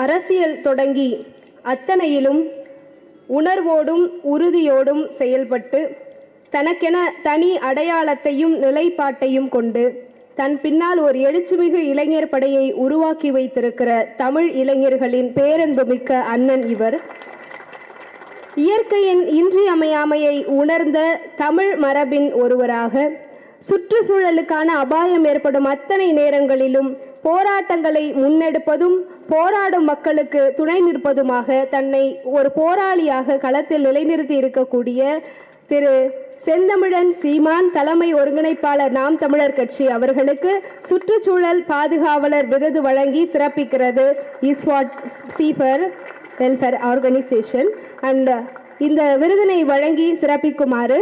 அரசியல் தொடங்கி அத்தனையிலும் உணர்வோடும் உறுதியோடும் செயல்பட்டு தனக்கென தனி அடையாளத்தையும் நிலைப்பாட்டையும் கொண்டு தன் பின்னால் ஒரு எழுச்சிமிகு இளைஞர் படையை உருவாக்கி வைத்திருக்கிற தமிழ் இளைஞர்களின் பேரன்புமிக்க அண்ணன் இவர். இயற்கையின் இன்றியமையாமையை உணர்ந்த தமிழ் மரபின் ஒருவராக சுற்றுச்சூழலுக்கான அபாயம் ஏற்படும் அத்தனை நேரங்களிலும் போராட்டங்களை முன்னெடுப்பதும் போராடும் மக்களுக்கு துணை நிற்பதுமாக தன்னை ஒரு போராளியாக களத்தில் நிலைநிறுத்தி இருக்கக்கூடிய திரு செந்தமிழன் சீமான் தலைமை ஒருங்கிணைப்பாளர் நாம் தமிழர் கட்சி அவர்களுக்கு சுற்றுச்சூழல் பாதுகாவலர் விருது வழங்கி சிறப்பிக்கிறது. இஸ்வாட் சீஃபர் வெல்ஃபேர் ஆர்கனைசேஷன் அண்ட் இந்த விருதினை வழங்கி சிறப்பிக்குமாறு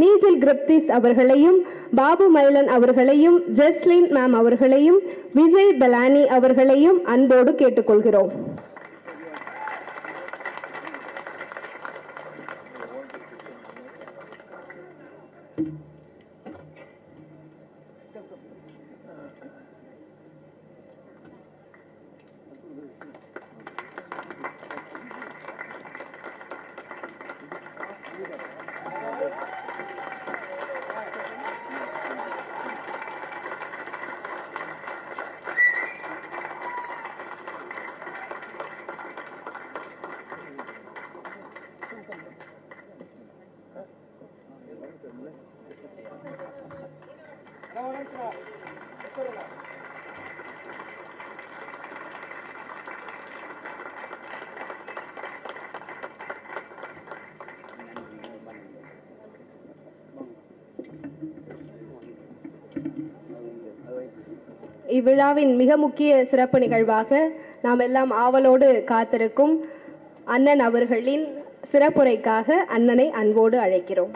நீஜில் கிரிப்திஸ் அவர்களையும் பாபு மைலன் அவர்களையும் ஜெஸ்லின் மேம் அவர்களையும் விஜய் பலானி அவர்களையும் அன்போடு கேட்டுக்கொள்கிறோம். இவ்விழாவின் மிக முக்கிய சிறப்பு நிகழ்வாக நாம் எல்லாம் ஆவலோடு காத்திருக்கும் அண்ணன் அவர்களின் சிறப்புரைக்காக அண்ணனை அன்போடு அழைக்கிறோம்.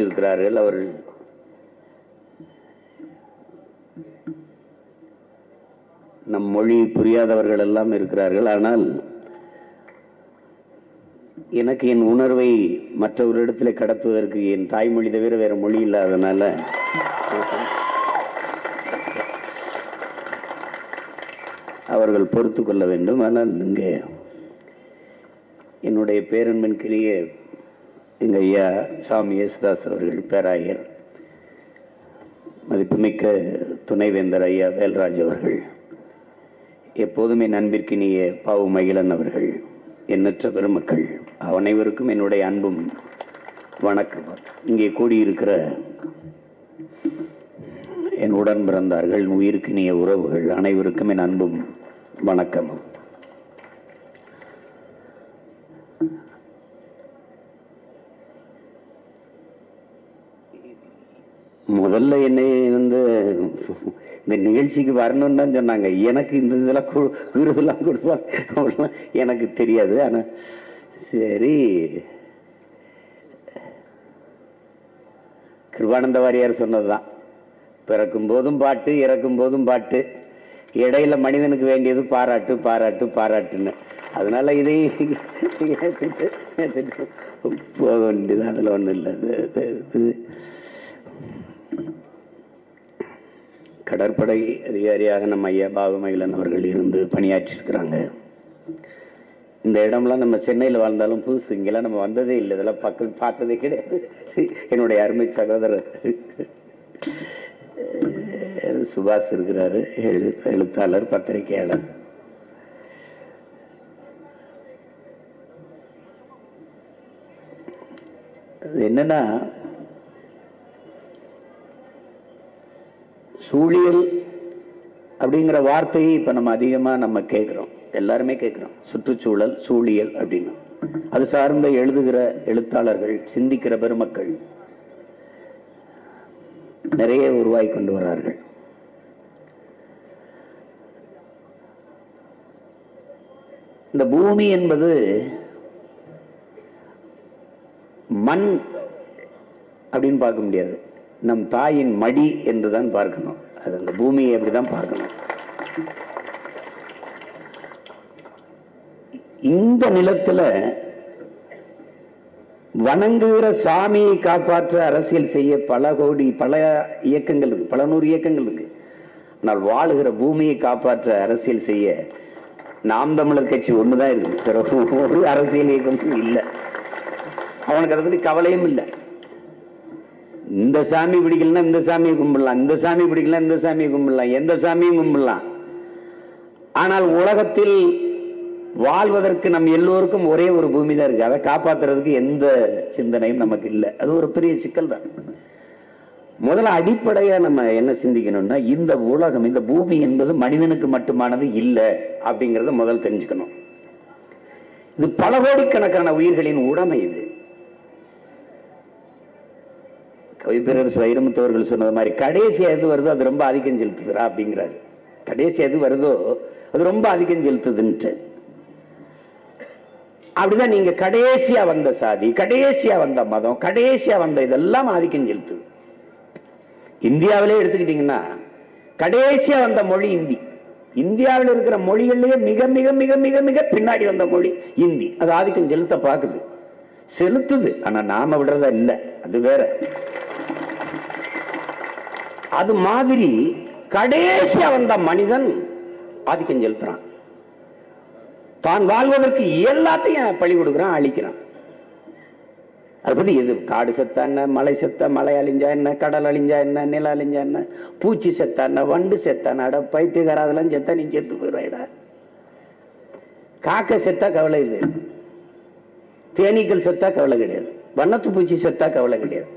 மேடையில் அவர்கள் நம் மொழி புரியாதவர்கள் எல்லாம் இருக்கிறார்கள். ஆனால் எனக்கு என் உணர்வை மற்றவரிடத்தில் கடத்துவதற்கு என் தாய்மொழி தவிர வேற மொழி இல்லாதனால அவர்கள் பொறுத்து கொள்ள வேண்டும். ஆனால் இங்கே என்னுடைய பேரன்பின் கிரிய எங்கள் ஐயா சாமி யேசுதாஸ் அவர்கள் பேராயர் மதிப்புமிக்க துணைவேந்தர் ஐயா வேல்ராஜ் அவர்கள் எப்போதுமே நண்பிற்கினிய பாவு மகிழன் அவர்கள் எண்ணற்ற பெருமக்கள் அனைவருக்கும் என்னுடைய அன்பும் வணக்கம். இங்கே கூடியிருக்கிற என் உடன் பிறந்தார்கள் உயிருக்கினிய உறவுகள் அனைவருக்கும் என் அன்பும் வணக்கமும். முதல்ல என்னை வந்து இந்த நிகழ்ச்சிக்கு வரணும்னு தான் சொன்னாங்க. எனக்கு இந்த இதெல்லாம் விருதுலாம் கொடுப்பாங்க. அவ்வளோலாம் எனக்கு தெரியாது. ஆனால் சரி. கிருபானந்த வாரியார் சொன்னதுதான். பிறக்கும் போதும் பாட்டு இறக்கும் போதும் பாட்டு. இடையில மனிதனுக்கு வேண்டியது பாராட்டு பாராட்டு பாராட்டுன்னு. அதனால இதை போக வேண்டியது. அதில் ஒன்றும் இல்லை இது- இது- இது கடற்படை அதிகாரியாக நம்ம ஐயா பாபமகிலன் அவர்கள் இருந்து பணியாற்றிருக்கிறாங்க இந்த இடம்லாம் நம்ம சென்னையில் வாழ்ந்தாலும் புதுசு இங்கெல்லாம் நம்ம வந்ததே இல்லை. இதெல்லாம் பக்கம் பார்த்ததே கிடையாது. என்னுடைய அருமை சகோதரர். சுபாஷ் இருக்கிறாரு எழு எழுத்தாளர் பத்திரிகையாளர். அது என்னன்னா சூழியல் அப்படிங்கிற வார்த்தையை இப்ப நம்ம அதிகமா நம்ம கேட்குறோம் எல்லாருமே கேட்கிறோம் சுற்றுச்சூழல் சூழியல் அப்படின்னு. அது சார்ந்த எழுதுகிற எழுத்தாளர்கள் சிந்திக்கிற பெருமக்கள் நிறைய உருவாக்கி கொண்டு வரார்கள். இந்த பூமி என்பது மண் அப்படின்னு பார்க்க முடியாது. நம் தாயின் மடி என்று தான் பார்க்கணும். அது அந்த பூமியை அப்படிதான் பார்க்கணும். இந்த நிலத்துல வணங்குகிற சாமியை காப்பாற்ற அரசியல் செய்ய பல கோடி பல இயக்கங்கள் இருக்கு பல நூறு இயக்கங்கள் இருக்கு. ஆனால் வாழுகிற பூமியை காப்பாற்ற அரசியல் செய்ய நாம் தமிழர் கட்சி ஒண்ணுதான் இருக்கு பிறகு ஒரு அரசியல் இயக்கமும் இல்லை. அவனுக்கு அதை பத்தி கவலையும் இல்லை. இந்த சாமி பிடிக்கலன்னா இந்த சாமியை கும்பிடலாம் இந்த சாமி பிடிக்கலன்னா இந்த சாமியை கும்பிடலாம் எந்த சாமியும் கும்பிடலாம். ஆனால் உலகத்தில் வாழ்வதற்கு நம் எல்லோருக்கும் ஒரே ஒரு பூமி தான் இருக்கு. அதை காப்பாத்துறதுக்கு எந்த சிந்தனையும் நமக்கு இல்லை. அது ஒரு பெரிய சிக்கல் தான். முதல்ல அடிப்படையாக நம்ம என்ன சிந்திக்கணும்னா இந்த உலகம் இந்த பூமி என்பது மனிதனுக்கு மட்டுமானது இல்லை அப்படிங்கிறத முதல் தெரிஞ்சுக்கணும். இது பல கோடிக்கணக்கான உயிர்களின் உடைமை இது. கவிப்பிரர் வைரமுத்தவர்கள் சொன்னது மாதிரி கடைசி எது வருதோ அது ரொம்ப ஆதிக்கம் செலுத்துதுரா அப்படிங்கிறாரு. கடைசி எது வருதோ அது ரொம்ப ஆதிக்கம் செலுத்துதுன்ட்டு. அப்படிதான் நீங்க கடைசியா வந்த சாதி கடைசியா வந்த மதம் கடைசியா வந்த இதெல்லாம் ஆதிக்கம் செலுத்துது. இந்தியாவிலே எடுத்துக்கிட்டீங்கன்னா கடைசியா வந்த மொழி இந்தி. இந்தியாவில் இருக்கிற மொழிகள்லயே மிக மிக மிக மிக மிக பின்னாடி வந்த மொழி இந்தி. அது ஆதிக்கம் செலுத்த பாக்குது செலுத்துது. ஆனா நாம விடுறதா இல்ல. அது வேற. அது மாதிரி கடைசியா வந்த மனிதன் ஆதிக்கம் செலுத்துறான். தான் வாழ்வதற்கு எல்லாத்தையும் பழி கொடுக்குறான் அழிக்கிறான். அதை பத்தி எது? காடு செத்தா என்ன? மலை செத்த மலை அழிஞ்சா என்ன? கடல் அழிஞ்சா என்ன? நில அழிஞ்சா என்ன? பூச்சி செத்தா என்ன? வண்டு செத்தா என்ன? அட பைத்தியக்கார அதெல்லாம் செத்தா நீ செத்து போயிடுவாடா காக்க செத்தா கவலை இல்லை தேனீக்கள் செத்தா கவலை கிடையாது. வண்ணத்து பூச்சி செத்தா கவலை கிடையாது.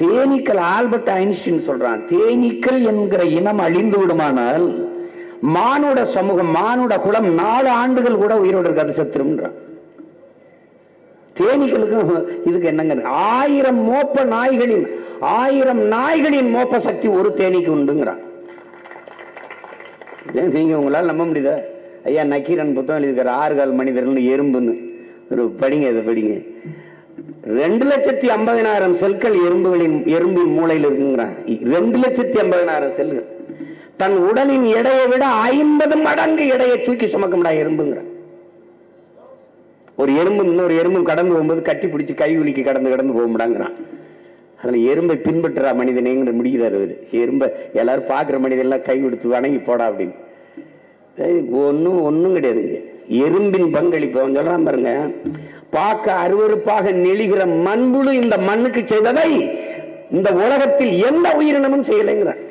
தேனீக்கள் ஆல்பர்ட் ஐன்ஸ்டின் சொல்றான் தேனீக்கள் என்கிற இனம் அழிந்து விடுமானால் மானுட சமூகம் மானுட குலம் நாலு ஆண்டுகள் கூட உயிரோடு இருக்காது செத்துரும்ன்றான் தேனீக்களுக்கும் இதுக்கு என்னங்க? ஆயிரம் மோப்ப நாய்களின் ஆயிரம் நாய்களின் மோப்ப சக்தி ஒரு தேனீக்கு உண்டுங்கிறான். நீங்க உங்களால் நம்ப முடியுதா? ஐயா நக்கீரன் புத்தகம் எழுதியிருக்கிற ஆறு கால் மனிதர்கள் எறும்புன்னு. ஒரு படிங்க இதை படிங்க. ரெண்டு லட்சத்தி ஐம்பதினாயிரம் செல்கள் எறும்புகளின் எறும்பின் மூளையில் இருக்குங்கிறான் ரெண்டு லட்சத்தி ஐம்பதினாயிரம் செல்கள். தன் உடலின் எடையை விட ஐம்பது மடங்கு எடையை தூக்கி சுமக்கும்டா எறும்புங்கிற. ஒரு எறும்பு இன்னொரு எறும்பு கடந்து போகும்போது கட்டி பிடிச்சி கை உலுக்கி கடந்து கடந்து போக முடியாங்கிறான் அதுல எறும்பை பின்பற்றுறா மனிதனேங்கிற முடிகிறார் அவர் எறும்பை எல்லாரும் பாக்குற மனிதெல்லாம் கை கொடுத்து வணங்கி போடா அப்படின்னு. ஒன்றும் ஒண்ணும் கிடையாதுங்க. எறும்பின் பங்களிப்பு. அவன் சொல்றான் பாருங்க பார்க்க அருவருப்பாக நெளிகிற மண்புழு இந்த மண்ணுக்கு செய்ததை இந்த உலகத்தில் எந்த உயிரினமும் செய்யலைங்கிறான்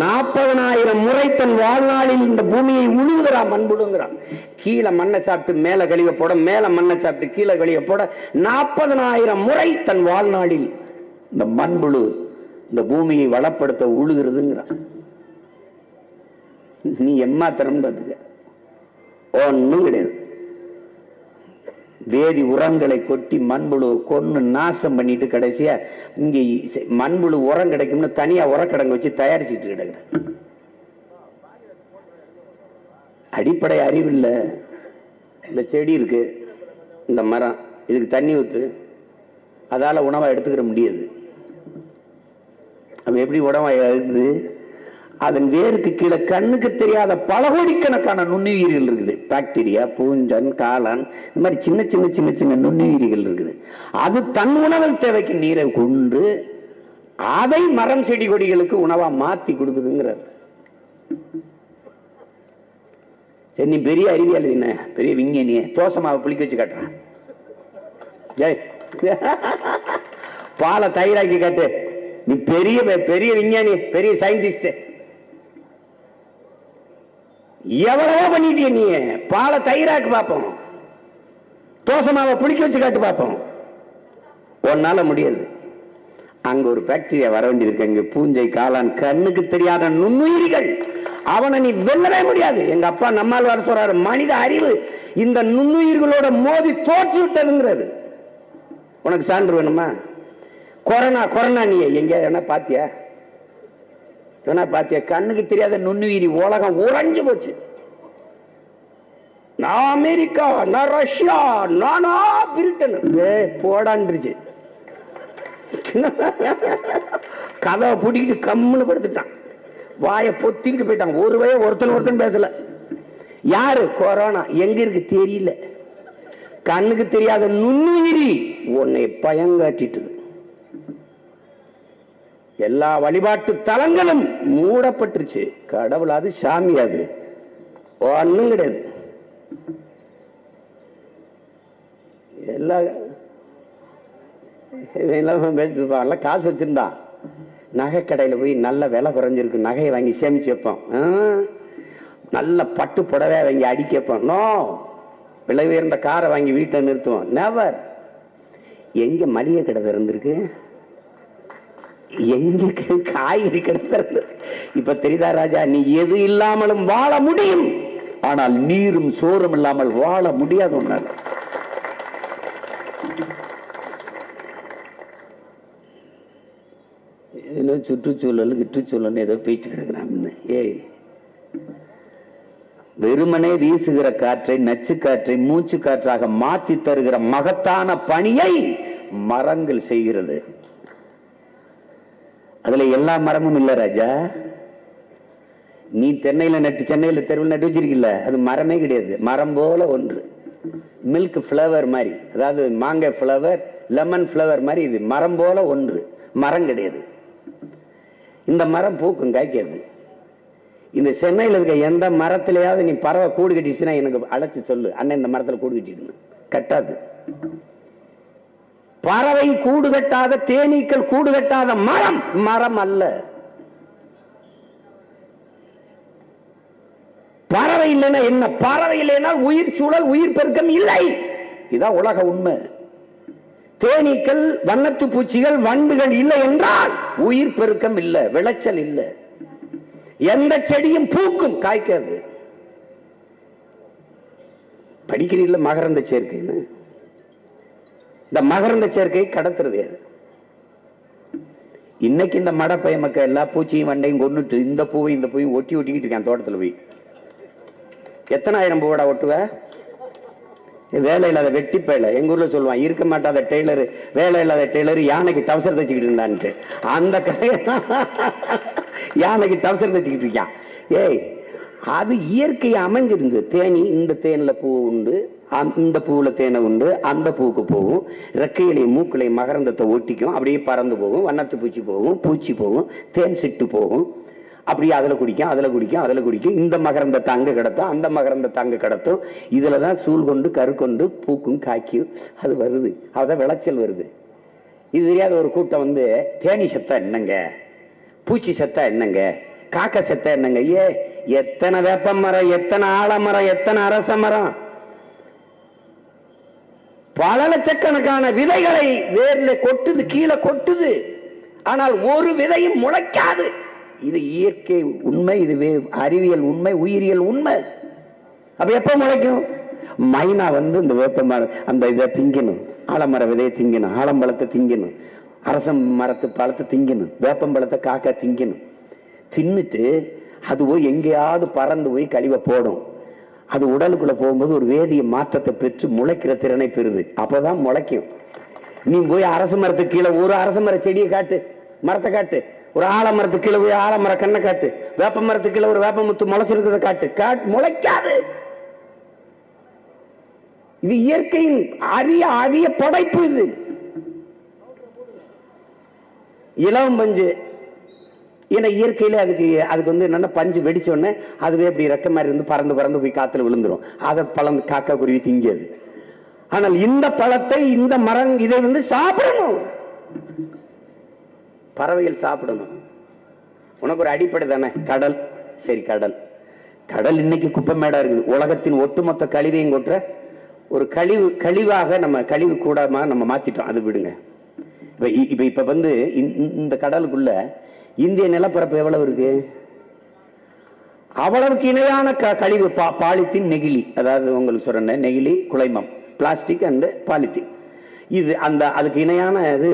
நாற்பதனாயிரம் முறை தன் வாழ்நாளில் இந்த பூமியை உழுவுகிறான் மண்புழுங்கிறான் கீழே மண்ணை சாப்பிட்டு மேல கழிவை போட மேல மண்ணை சாப்பிட்டு கீழே கழிவை போட நாற்பதனாயிரம் முறை தன் வாழ்நாளில் இந்த மண்புழு இந்த பூமியை வளப்படுத்த உழுகிறதுங்கிறான் நீ எம்மாத்திரம் பார்த்துக்க. ஒண்ணும் கிடையாது. வேதி உரங்களை கொட்டி மண்புழு கொன்னு நாசம் பண்ணிட்டு கடைசியா இங்க மண்புழு உரம் கிடைக்கும்னு தனியா உரக்கிடங்கு வச்சு தயாரிச்சுட்டு கிடக்குற. அடிப்படை அறிவு இல்ல இந்த செடி இருக்கு இந்த மரம் இதுக்கு தண்ணி ஊத்து அதால உணவை எடுத்துக்கிற முடியாது. அவன் எப்படி உணவை எடுக்குது அதன் வேருக்கு கீழே கண்ணுக்கு தெரியாத பல கோடிக்கணக்கான நுண்ணுயிரிகள் இருக்குது. பாக்டீரியா பூஞ்சன் காளான் இந்த மாதிரி சின்ன சின்ன சின்ன சின்ன நுண்ணுயிரிகள் இருக்குது. அது தன் உணவல் தேவைக்கு நீரை கொண்டு அதை மரம் செடி கொடிகளுக்கு உணவா மாத்தி கொடுக்குதுங்கிறார். சரி நீ பெரிய அறிவியல் என்ன? பெரிய விஞ்ஞானிய. தோசை மாவை புளிக்க வச்சு காட்டுறான். ஜெய் பாலை தயிராக்கி காட்டு. நீ பெரிய பெரிய விஞ்ஞானி பெரிய சயின்டிஸ்ட் எவ்வளவோ பண்ணிட்டிய நீ? பாலை தயிராக்கு பார்ப்போம். தோசை மாவை வச்சு காட்டு பார்ப்போம். உன்னால முடியாது. அங்க ஒரு பாக்டீரியா வர வேண்டியது இருக்கு அங்க பூஞ்சை காளான் கண்ணுக்கு தெரியாத நுண்ணுயிரிகள். அவனை நீ வெல்லவே முடியாது. எங்க அப்பா நம்மால் வர சொல்றாரு மனித அறிவு இந்த நுண்ணுயிர்களோட மோதி தோற்று விட்டதுங்கிறது. உனக்கு சான்று வேணுமா? கொரோனா கொரோனா நீ எங்க என்ன பாத்தியா? என்ன பாத்தியா கண்ணுக்கு தெரியாத நுண்ணுயிரி உலகம் உறைஞ்சு போச்சு. நான் அமெரிக்கா நான் ரஷ்யா நானா பிரிட்டன். ஏய், கதவை பூட்டிக்கிட்டு கம்முன்னு படுத்துட்டான். வாயை பொத்திக்கிட்டு போயிட்டான். ஒரு வய ஒருத்தன் ஒருத்தன் பேசல. யாரு? கொரோனா. எங்க இருக்கு? தெரியல. கண்ணுக்கு தெரியாத நுண்ணுயிரி உன்னை பயங்காட்டிட்டுது. எல்லா வழிபாட்டு தலங்களும் மூடப்பட்டுருச்சு. கடவுள் அது சாமி அது. ஒன்றும் கிடையாது. எல்லா பேசிட்டு காசு வச்சிருந்தான். நகை கடையில் போய் நல்ல விலை குறைஞ்சிருக்கு. நகையை வாங்கி சேமிச்சு வைப்போம். நல்ல பட்டு புடவை வாங்கி அடிக்க வைப்போம். நோ. விலை உயர்ந்த காரை வாங்கி வீட்டில் நிறுத்துவோம். நெவர் எங்க மளிகை கடை திறந்திருக்கு? எங்களுக்கு காய்கறி கிடைக்கிறது இப்ப தெரியுதா ராஜா நீ எது இல்லாமலும் வாழ முடியும். ஆனால் நீரும் சோறும் இல்லாமல் வாழ முடியாது உன்னால. ஏதோ சுற்றுச்சூழல் கிட்டுச்சூழல் ஏதோ பேச்சு கிடக்குறான்னு ஏய். வெறுமனே வீசுகிற காற்றை நச்சு காற்றை மூச்சு காற்றாக மாத்தி தருகிற மகத்தான பணியை மரங்கள் செய்கிறது. அதுல எல்லா மரமும் இல்ல ராஜா. நீ தென்னையில நட்டு சென்னையில தெருவில் நட்டு வச்சிருக்கல அது மரமே கிடையாது. மரம் போல ஒன்று. மில்க் ஃப்ளவர் மாதிரி. அதாவது மாங்காய் ஃப்ளவர் லெமன் ஃப்ளவர் மாதிரி இது. மரம் போல ஒன்று. மரம் கிடையாது. இந்த மரம் பூக்கும் காய்க்காது. இந்த சென்னையில் இருக்க எந்த மரத்திலேயாவது நீ பறவை கூடு கட்டிச்சுன்னா எனக்கு அழைச்சி சொல்லு. அண்ணன் இந்த மரத்தில் கூடு கட்டிட்டு கட்டாது. பறவை கூடு கட்டாத தேனீக்கள் கூடு கட்டாத மரம். மரம் அல்ல. பறவை இல்லைன்னா என்ன? பறவை இல்லைன்னா உயிர் சூழல் உயிர் பெருக்கம் இல்லை. இதான் உலக உண்மை. தேனீக்கள் வண்ணத்து பூச்சிகள் வண்டுகள் இல்லை என்றால் உயிர் பெருக்கம் இல்லை விளைச்சல் இல்லை. எந்த செடியும் பூக்கும் காய்க்காது. படிக்கிறீங்கள மகரந்த சேர்க்கைன்னு இந்த மகரந்த சேர்க்கை கடத்துறது அது. இன்னைக்கு இந்த மடப்பை மக்கள் எல்லா பூச்சியும் வண்டையும் கொண்டுட்டு இந்த பூவை இந்த பூவையும் ஒட்டி ஒட்டிக்கிட்டு இருக்கான் தோட்டத்துல போய். எத்தனாயிரம் பூவடா ஒட்டுவ? வேலை இல்லாத வெட்டி பேலை எங்க ஊர்ல சொல்லுவான் இருக்க மாட்டாத டெய்லரு வேலை இல்லாத டெய்லரு யானைக்கு டவுசர் தச்சுக்கிட்டு இருந்தான்ட்டு. அந்த கதையை யானைக்கு டவுசர் தச்சுக்கிட்டு இருக்கான். ஏய் அது இயற்கை அமைஞ்சிருந்து தேனி இந்த தேனில் பூ உண்டு. இந்த பூவில் தேனை உண்டு அந்த பூவுக்கு போகும். ரெக்கையிலையும் மூக்களையும் மகரந்தத்தை ஒட்டிக்கும் அப்படியே பறந்து போகும் வண்ணத்து பூச்சி போகும் பூச்சி போகும் தேன் சிட்டு போகும். அப்படியே அதில் குடிக்கும் அதில் குடிக்கும் அதில் குடிக்கும். இந்த மகரந்தத்தை அங்க கிடத்தும் அந்த மகரந்தத்தை அங்க கிடத்தும். இதில் தான் சூழ் கொண்டு கரு கொண்டு பூக்கும் காய்க்கும். அது வருது. அதான் விளைச்சல் வருது. இது தெரியாத ஒரு கூட்டம் வந்து தேனி செத்தா என்னங்க? பூச்சி செத்தா என்னங்க? காக்க செத்தா என்னங்க? ஏ எத்தனை வேப்ப மரம் எத்தனை ஆலமரம் எத்தனை அரச மரம் பல லட்சக்கணக்கான விதைகளை வேர்ல கொட்டுது கீழே கொட்டுது. ஆனால் ஒரு விதையும் முளைக்காது. இது இயற்கை உண்மை இது வே- அறிவியல் உண்மை உயிரியல் உண்மை. அப்ப எப்ப முளைக்கும்? மைனா வந்து இந்த வேப்ப மரம் அந்த இதை திங்கணும். ஆலமர விதையை திங்கணும் ஆலம்பழத்தை திங்கணும். அரசம் மரத்து பழத்தை திங்கணும் வேப்பம்பழத்தை காக்கா திங்கணும். தின்னுட்டு அது போய் எங்கேயாவது பறந்து போய் கழிவை போடும். அது உடலுக்குள்ள போகும்போது ஒரு வேதிய மாற்றத்தை பெற்று முளைக்கிற திறனை பெறுது. அப்பதான் முளைக்கும். நீ போய் அரச மரத்துக்கு கீழே ஒரு அரச மர செடியை காட்டு. மரத்தை காட்டு. ஒரு ஆலமரத்துக்கு கீழே போய் ஆலமர கண்ணை காட்டு. வேப்ப மரத்துக்கு கீழே ஒரு வேப்ப முத்து முளைச்சிருக்கிறத காட்டு. காட்டு முளைக்காது. இது இயற்கையின் அரிய அரிய படைப்பு இது. இளம் பஞ்சு ஏன்னா இயற்கையில அதுக்கு அதுக்கு வந்து என்னன்னா பஞ்சு வெடிச்ச உடனே அதுவே இப்படி ரெக்க மாதிரி வந்து பறந்து பறந்து போய் காத்துல விழுந்துரும். அதை பழம் காக்கா குருவி திங்கியது. ஆனால் இந்த பழத்தை இந்த மரம் இதை வந்து சாப்பிடணும். பறவைகள் சாப்பிடணும். உனக்கு ஒரு அடிப்படை தானே? கடல். சரி கடல். கடல் இன்னைக்கு குப்பை மேடா இருக்குது. உலகத்தின் ஒட்டுமொத்த கழிவையும் கொட்டுற ஒரு கழிவு கழிவாக நம்ம கழிவு கூடமா நம்ம மாத்திட்டோம். அது விடுங்க. இப்ப இ- இப்ப இப்ப வந்து இந்த- இந்த- இந்த கடலுக்குள்ள இந்திய நிலப்பரப்பு எவ்வளவு இருக்கு? அவ்வளவுக்கு இணையான க- கழிவு பா- பாலித்தீன் நெகிழி. அதாவது உங்களுக்கு சொல்றேன் நெகிழி குலைமம் பிளாஸ்டிக் அண்ட் பாலித்தீன் இது அந்த அதுக்கு இணையான இது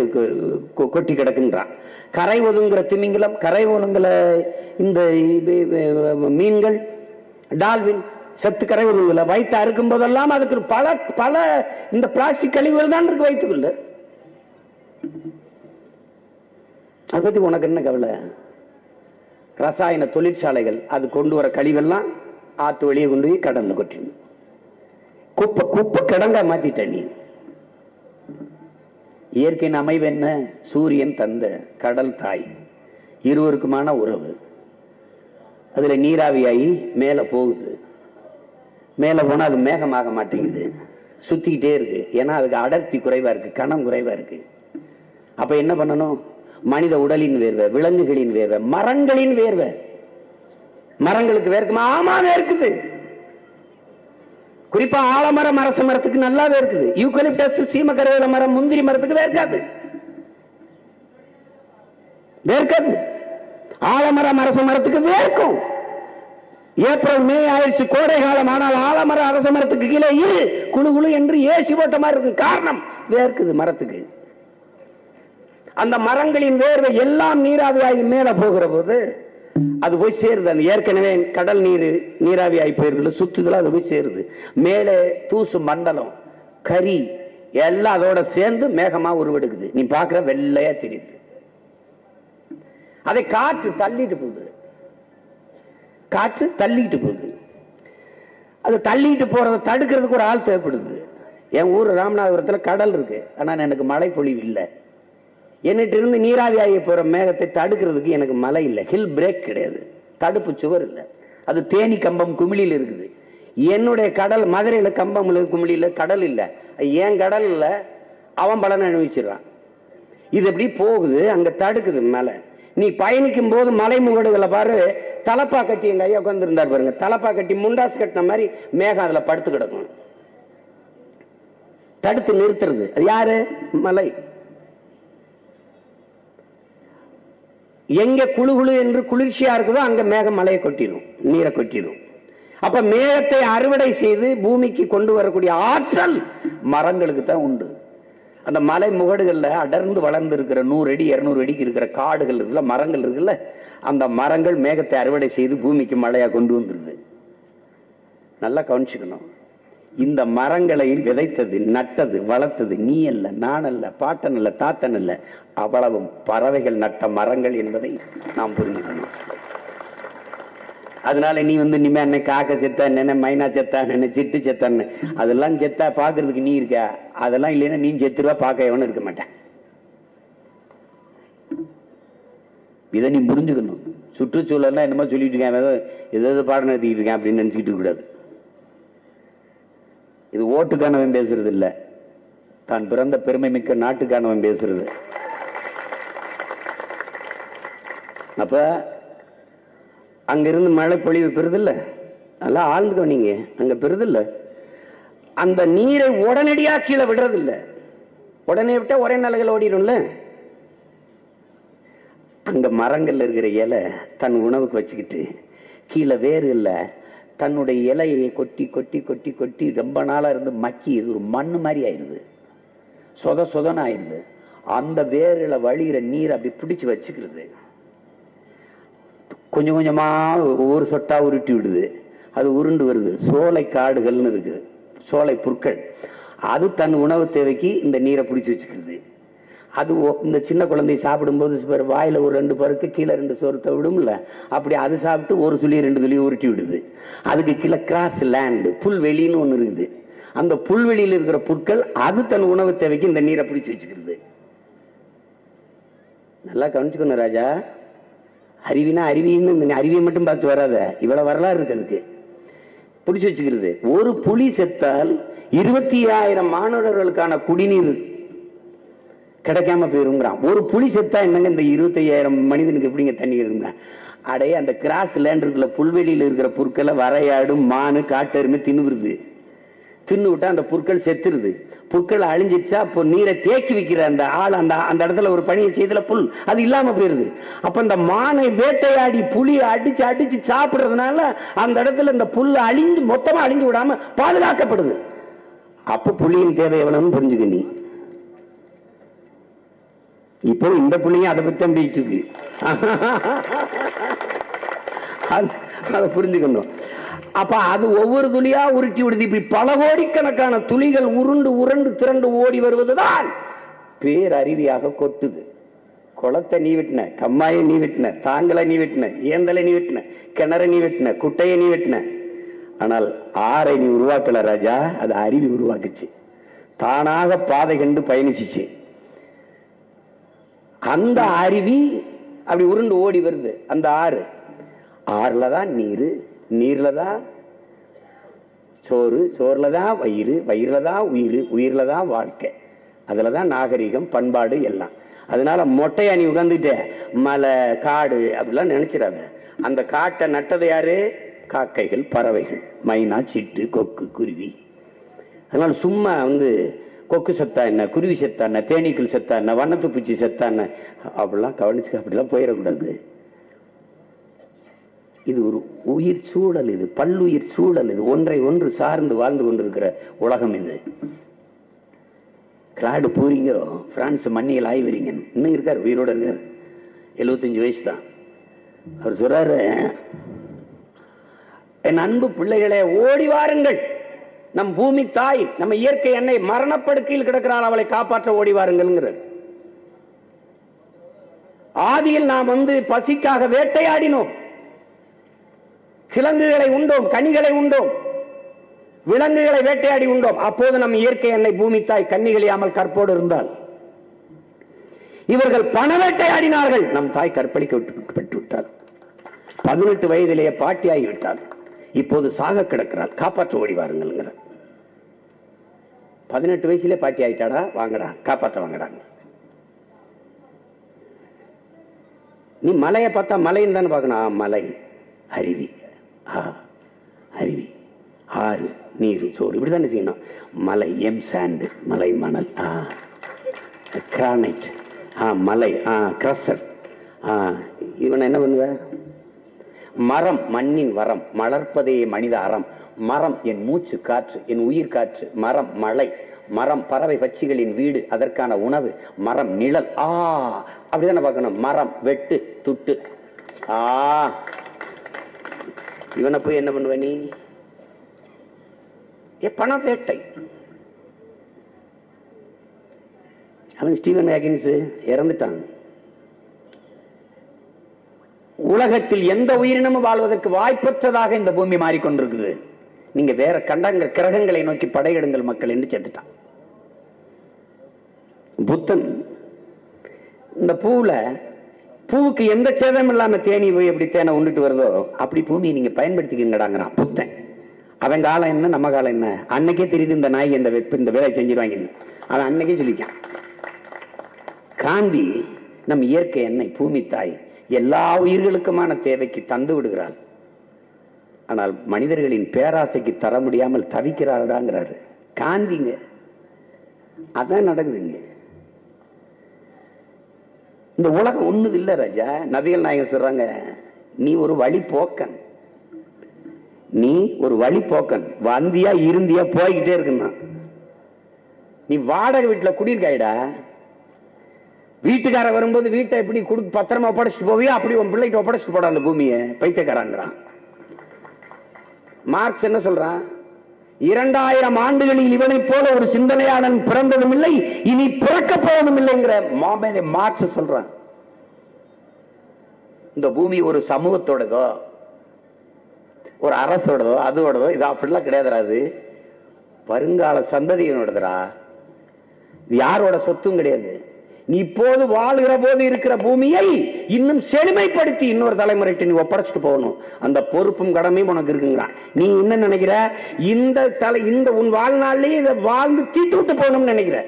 கொ- கொட்டி கிடக்குன்றான் கரை ஒதுங்குற திமிங்கலம் கரை ஒதுங்குற இந்த மீன்கள் டால்வின் செத்து கரை ஒதுங்குல வயிற்று அறுக்கும் போதெல்லாம் அதுக்கு பல பல இந்த பிளாஸ்டிக் கழிவுகள் தான் இருக்கு வயிற்றுக்குள்ள அதை பற்றி உனக்கு என்ன கவலை? ரசாயன தொழிற்சாலைகள் அது கொண்டு வர கழிவெல்லாம் ஆத்து வழியை கொண்டு போய் கடல்ல கொட்டிடணும். குப்பை குப்பை கிடங்கா மாத்திட்ட நீ. இயற்கையின் அமைவு என்ன? சூரியன் தந்த கடல் தாய். இருவருக்குமான உறவு. அதுல நீராவியாகி மேலே போகுது. மேலே போனால் அது மேகமாக மாட்டேங்குது. சுத்திக்கிட்டே இருக்கு. ஏன்னா அதுக்கு அடர்த்தி குறைவா இருக்கு கணம் குறைவா இருக்கு. அப்போ என்ன பண்ணணும்? மனித உடலின் வேர்வை விலங்குகளின் வேர்வை மரங்களின் வேர்வை. மரங்களுக்கு வேர்க்குமா ஆமா வேர்க்குது. குறிப்பா ஆலமரம் அரச மரத்துக்கு நல்லா வேர்க்குது. யூக்கலிப்டஸ் சீமக்கரவேல மரம் முந்திரி மரத்துக்கு வேர்க்காது. வேர்க்காது. ஆலமரம் அரச மரத்துக்கு வேர்க்கும். ஏப்ரல் மே ஆயிடுச்சு கோடை காலம். ஆனால் ஆலமர அரச மரத்துக்கு கீழே இரு. குழு குழு என்று ஏசி போட்ட மாதிரி இருக்கு. காரணம் வேர்க்குது மரத்துக்கு. அந்த மரங்களின் வேர்வை எல்லாம் நீராவியாகி மேல போகிற போது அது போய் சேருது. அந்த ஏற்கனவே கடல் நீர் நீராவி ஆகி போயிருக்குல்ல சுத்துதல அது போய் சேருது. மேலே தூசு மண்டலம் கரி எல்லாம் அதோட சேர்ந்து மேகமா உருவெடுக்குது. நீ பார்க்கிற வெள்ளையா தெரியுது. அதை காற்று தள்ளிட்டு போகுது. காற்று தள்ளிட்டு போகுது. அது தள்ளிட்டு போறதை தடுக்கிறதுக்கு ஒரு ஆள் தேவைப்படுது. என் ஊர் ராமநாதபுரத்துல கடல் இருக்கு. ஆனா எனக்கு மழை பொழிவு இல்லை. என்னிட்ட இருந்து நீராவி ஆகி போற மேகத்தை தடுக்கிறதுக்கு எனக்கு மலை இல்லை. ஹில் பிரேக் கிடையாது. தடுப்பு சுவர் இல்லை. அது தேனி கம்பம் குமிழியில் இருக்குது. என்னுடைய கடல் மதுரையில கம்பம் குமிழில கடல் இல்லை. என் கடல்ல அவன் பலனை அனுபவிச்சிருவான் இது எப்படி போகுது? அங்க தடுக்குது மலை. நீ பயணிக்கும் போது மலை முகடுகளை பாரு. தலப்பா கட்டி எங்க ஐயா உட்கார்ந்து பாருங்க. தலப்பா கட்டி முண்டாஸ் கட்டின மாதிரி மேகம் அதுல படுத்து கிடக்கும். தடுத்து நிறுத்துறது. அது யாரு? மலை. எங்க குழு குழு என்று குளிர்ச்சியா இருக்குதோ அங்க மேகம் மலையை கொட்டிடும் நீரை கொட்டிடும். அப்ப மேகத்தை அறுவடை செய்து பூமிக்கு கொண்டு வரக்கூடிய ஆற்றல் மரங்களுக்கு தான் உண்டு. அந்த மலை முகடுகள்ல அடர்ந்து வளர்ந்து இருக்கிற நூறு அடி இருநூறு அடிக்கு இருக்கிற காடுகள் இருக்குல்ல மரங்கள் இருக்குல்ல அந்த மரங்கள் மேகத்தை அறுவடை செய்து பூமிக்கு மழையா கொண்டு வந்துருது. நல்லா கவனிச்சுக்கணும். இந்த மரங்களை விதைத்தது நட்டது வளர்த்தது நீ அல்ல நான் அல்ல பாட்டன் அல்ல தாத்தன் அல்ல அவ்வளவும் பறவைகள் நட்ட மரங்கள் என்பதை நாம் புரிஞ்சுக்கணும் அதனால நீ வந்து இனிமே என்ன காக்க செத்தா என்ன மைனா செத்தா என்ன சிட்டு செத்தான்னு அதெல்லாம் செத்தா பாக்குறதுக்கு நீ இருக்க அதெல்லாம் இல்லைன்னா நீ செத்துருவா பார்க்க எவனும் இருக்க மாட்டேன். இதை நீ புரிஞ்சுக்கணும். சுற்றுச்சூழல்லாம் என்னமோ சொல்லிட்டு இருக்கேன் ஏதோ ஏதோ பாடம் நடத்திக்கிட்டு இருக்கேன் அப்படின்னு நினைச்சிட்டு கூடாது. இது ஓட்டுக்கானவன் பேசுறது இல்ல தான் பிறந்த பெருமை மிக்க நாட்டுக்கானவன் பேசுறது. அப்ப அங்கிருந்து மழை பொழிவு பெறுதில்ல? நல்லா ஆழ்ந்து நீங்க அங்க பெறுதில்ல. அந்த நீரை உடனடியா கீழே விடுறதில்ல. உடனே விட்டா ஒரே நிலைகள் ஓடிடும்ல. அங்க மரங்கள்ல இருக்கிற இலை தன் உணவுக்கு வச்சுக்கிட்டு கீழே வேறு இல்லை. தன்னுடைய இலையை கொட்டி கொட்டி கொட்டி கொட்டி ரொம்ப நாளாக இருந்து மக்கி இது ஒரு மண்ணு மாதிரி ஆயிருது. சொத சொதன்னு ஆயிடுது அந்த வேரில் வழிகிற நீர் அப்படி பிடிச்சி வச்சுக்கிறது. கொஞ்சம் கொஞ்சமாக ஒவ்வொரு சொட்டாக உருட்டி விடுது. அது உருண்டு வருது. சோலை காடுகள்னு இருக்குது சோலை புற்கள். அது தன் உணவு தேவைக்கு இந்த நீரை பிடிச்சி வச்சுக்கிறது. அது இந்த சின்ன குழந்தை சாப்பிடும்போது வாயில் ஒரு ரெண்டு பருக்கு கீழே ரெண்டு சொருத்த விடும்ல அப்படி அது சாப்பிட்டு ஒரு துளி ரெண்டு துளி உருட்டி விடுது. அதுக்கு கீழே கிராஸ் லேண்டு புல்வெளின்னு ஒன்று இருக்குது. அந்த புல்வெளியில் இருக்கிற புற்கள் அது தன் உணவு தேவைக்கு இந்த நீரை பிடிச்சி வச்சுக்கிறது. நல்லா கவனிச்சுக்கணும் ராஜா. அறிவினா அருவின்னு இந்த அருவியை மட்டும் பார்த்து வராத. இவ்வளோ வரலாறு இருக்கு அதுக்கு. பிடிச்சி வச்சுக்கிறது. ஒரு புலி செத்தால் இருபத்தி ஆயிரம் மாணவர்களுக்கான குடிநீர் கிடைக்காம போயிருங்கிறான். ஒரு புளி செத்தா என்னங்க இந்த இருபத்தையாயிரம் மனிதனுக்கு எப்படிங்க தண்ணி இருந்தான் அடைய அந்த கிராஸ் லேண்ட் புல்வெளியில் இருக்கிற புற்களை வரையாடு மானு காட்டெருமை தின்னுருது தின்னு விட்டா அந்த புற்கள் செத்துருது. புற்கள் அழிஞ்சிச்சா அப்போ நீரை தேக்கி வைக்கிற அந்த ஆள் அந்த அந்த இடத்துல ஒரு பணியை செய்தல புல் அது இல்லாம போயிருது. அப்ப இந்த மானை வேட்டையாடி புளி அடிச்சு அடிச்சு சாப்பிடுறதுனால அந்த இடத்துல இந்த புல் அழிஞ்சு மொத்தமா அழிஞ்சு விடாம பாதுகாக்கப்படுது. அப்ப புளியின் தேவை எவ்வளவுன்னு புரிஞ்சுக்க நீ. இப்போ இந்த பிள்ளைங்க அதை பற்றி தான் பேசிட்டு இருக்கு. அதை புரிஞ்சுக்கணும். அப்ப அது ஒவ்வொரு துளியா உருட்டி விடுது இப்படி பல கோடிக்கணக்கான துளிகள் உருண்டு உருண்டு திரண்டு ஓடி வருவதுதான் பேரறிவியாக கொட்டுது. குளத்தை நீ வெட்டின கம்மாயை நீ வெட்டின தாங்களை நீ வெட்டின ஏந்தலை நீ வெட்டின கிணறை நீ வெட்டின குட்டையை நீ வெட்டின. ஆனால் ஆரை நீ உருவாக்கல ராஜா அது அருவி உருவாக்குச்சு. தானாக பாதை கண்டு பயணிச்சுச்சு. அந்த அருவி அப்படி உருண்டு ஓடி வருது. அந்த ஆறு. ஆறுல தான் நீர் நீர்ல தான் சோறு சோறுல தான் வயிறு வயிறுல தான் உயிர் உயிர்ல தான் வாழ்க்கை. அதில் தான் நாகரிகம் பண்பாடு எல்லாம். அதனால மொட்டையா நீ உட்காந்துட்ட மலை காடு அப்படிலாம் நினைச்சிடாத. அந்த காட்டை நட்டது யாரு? காக்கைகள் பறவைகள் மைனா சிட்டு கொக்கு குருவி. அதனால சும்மா வந்து கொக்கு செத்தா என்ன குருவி செத்தா என்ன தேனீக்கள் செத்தா என்ன வண்ணத்து பூச்சி செத்தா என்ன? அப்படிலாம் கவனிச்சு அப்படிலாம் போயிடக்கூடாது. இது ஒரு உயிர் சூழல் இது பல்லுயிர் சூழல் இது ஒன்றை ஒன்று சார்ந்து வாழ்ந்து கொண்டிருக்கிற உலகம் இது. கிராடு பூரிங்கோ பிரான்ஸ் மண்ணியில் ஆய்வீங்க இன்னும் இருக்கார் உயிரோட இருக்கார். எழுபத்தஞ்சு வயசு தான் அவர் சொல்றாரு என் அன்பு பிள்ளைகளே ஓடி வாருங்கள். நம் பூமி தாய் நம்ம இயற்கை என்னை மரணப்படுக்கையில் கிடக்கிறாள் அவளை காப்பாற்ற ஓடி வாருங்கள்ங்கிறார் ஆதியில் நாம் வந்து பசிக்காக வேட்டையாடினோம். கிழங்குகளை உண்டோம் கனிகளை உண்டோம் விலங்குகளை வேட்டையாடி உண்டோம். அப்போது நம் இயற்கை என்னை பூமி தாய் கன்னிகளியாமல் கற்போடு இருந்தால் இவர்கள் பண வேட்டையாடினார்கள். நம் தாய் கற்பழிக்க விட்டு விட்டார் பதினெட்டு வயதிலேயே பாட்டியாகி விட்டார் இப்போது சாக கிடக்கிறார் காப்பாற்ற ஓடி வாருங்கள் பதினெட்டு வயசுல பாட்டி ஆயிட்டாடா வாங்கடா காப்பாற்ற வாங்கடாங்க நீ மலையை பார்த்தா மலைன்னு தானே பார்க்கணும். ஆ, மலை. அருவி. ஆ அருவி. ஆறு நீர் சோறு. இப்படி தானே செய்யணும். மலை எம் சாண்டு மலை மணல். ஆ கிரானைட் ஆ மலை. ஆ கிரசர் ஆ இவன் என்ன பண்ணுவ? மரம் மண்ணின் வரம். மலர்ப்பதே மனித அறம். மரம் என் மூச்சு காற்று என் உயிர் காற்று மரம் மழை மரம் பறவை பட்சிகளின் வீடு அதற்கான உணவு மரம் நிழல் ஆ அப்படிதானே பார்க்கணும். மரம் வெட்டு துட்டு ஆ. இவனை போய் என்ன பண்ணுவ நீ? ஏ பண வேட்டை. அவன் ஸ்டீவன் வேகின்ஸ் இறந்துட்டான். உலகத்தில் எந்த உயிரினமும் வாழ்வதற்கு வாய்ப்பற்றதாக இந்த பூமி மாறிக்கொண்டிருக்குது. நீங்க வேற கண்டங்க கிரகங்களை நோக்கி படையெடுங்கள் மக்கள் என்று செத்துட்டான். புத்தன் இந்த பூவுல பூவுக்கு எந்த சேதம் இல்லாம தேனி போய் எப்படி தேனை உண்டுட்டு வருதோ அப்படி பூமியை நீங்க பயன்படுத்திக்கங்கடாங்கிறான் புத்தன். அவன் காலம் என்ன நம்ம காலம் என்ன? அன்னைக்கே தெரியுது இந்த நாய் இந்த வெப்ப இந்த வேலை செஞ்சிருவாங்க அவன் அன்னைக்கே சொல்லிக்கான் காந்தி நம் இயற்கை என்னை பூமி தாய் எல்லா உயிர்களுக்குமான தேவைக்கு தந்து விடுகிறாள். ஆனால் மனிதர்களின் பேராசைக்கு தர முடியாமல் தவிக்கிறார்களாங்கிறாரு. காந்திங்க அதான் நடக்குதுங்க. இந்த உலகம் ஒன்றுது இல்ல ராஜா. நபிகள் நாயகம் சொல்றாங்க நீ ஒரு வழி போக்கன். நீ ஒரு வழி போக்கன். வந்தியா இருந்தியா போய்கிட்டே இருக்குன்னா. நீ வாடகை வீட்டுல குடியிருக்காயிடா. வீட்டுக்கார வரும்போது வீட்டை எப்படி குடு பத்திரமா ஒப்படைச்சிட்டு போவியா? அப்படி உன் பிள்ளைகிட்ட ஒப்படைச்சிட்டு போட அந்த பூமியை. பைத்தியக்காரங்கிறான். மார்க்ஸ் என்ன சொல்றான் இரண்டாயிரம் ஆண்டுகளில் இவனைப் போல ஒரு சிந்தனையாளன் பிறந்ததும் இல்லை இனி பிறக்க போவதும் இல்லைங்கிற மாமேதை மார்க்ஸ் சொல்றான் இந்த பூமி ஒரு சமூகத்தோடதோ ஒரு அரசோடதோ அதோடதோ இது அப்படிலாம் கிடையாதுடா அது. வருங்கால சந்ததியினோடதுடா. இது யாரோட சொத்தும் கிடையாது. நீ இப்போது வாழ்கிற போது இருக்கிற பூமியை இன்னும் செழுமைப்படுத்தி இன்னொரு தலைமுறைக்கு நீ ஒப்படைச்சிட்டு போகணும். அந்த பொறுப்பும் கடமையும் உனக்கு இருக்குங்கிறான். நீ என்ன நினைக்கிற? இந்த தலை இந்த உன் வாழ்நாள்லயே இதை வாழ்ந்து தீட்டு விட்டு போகணும்னு நினைக்கிற.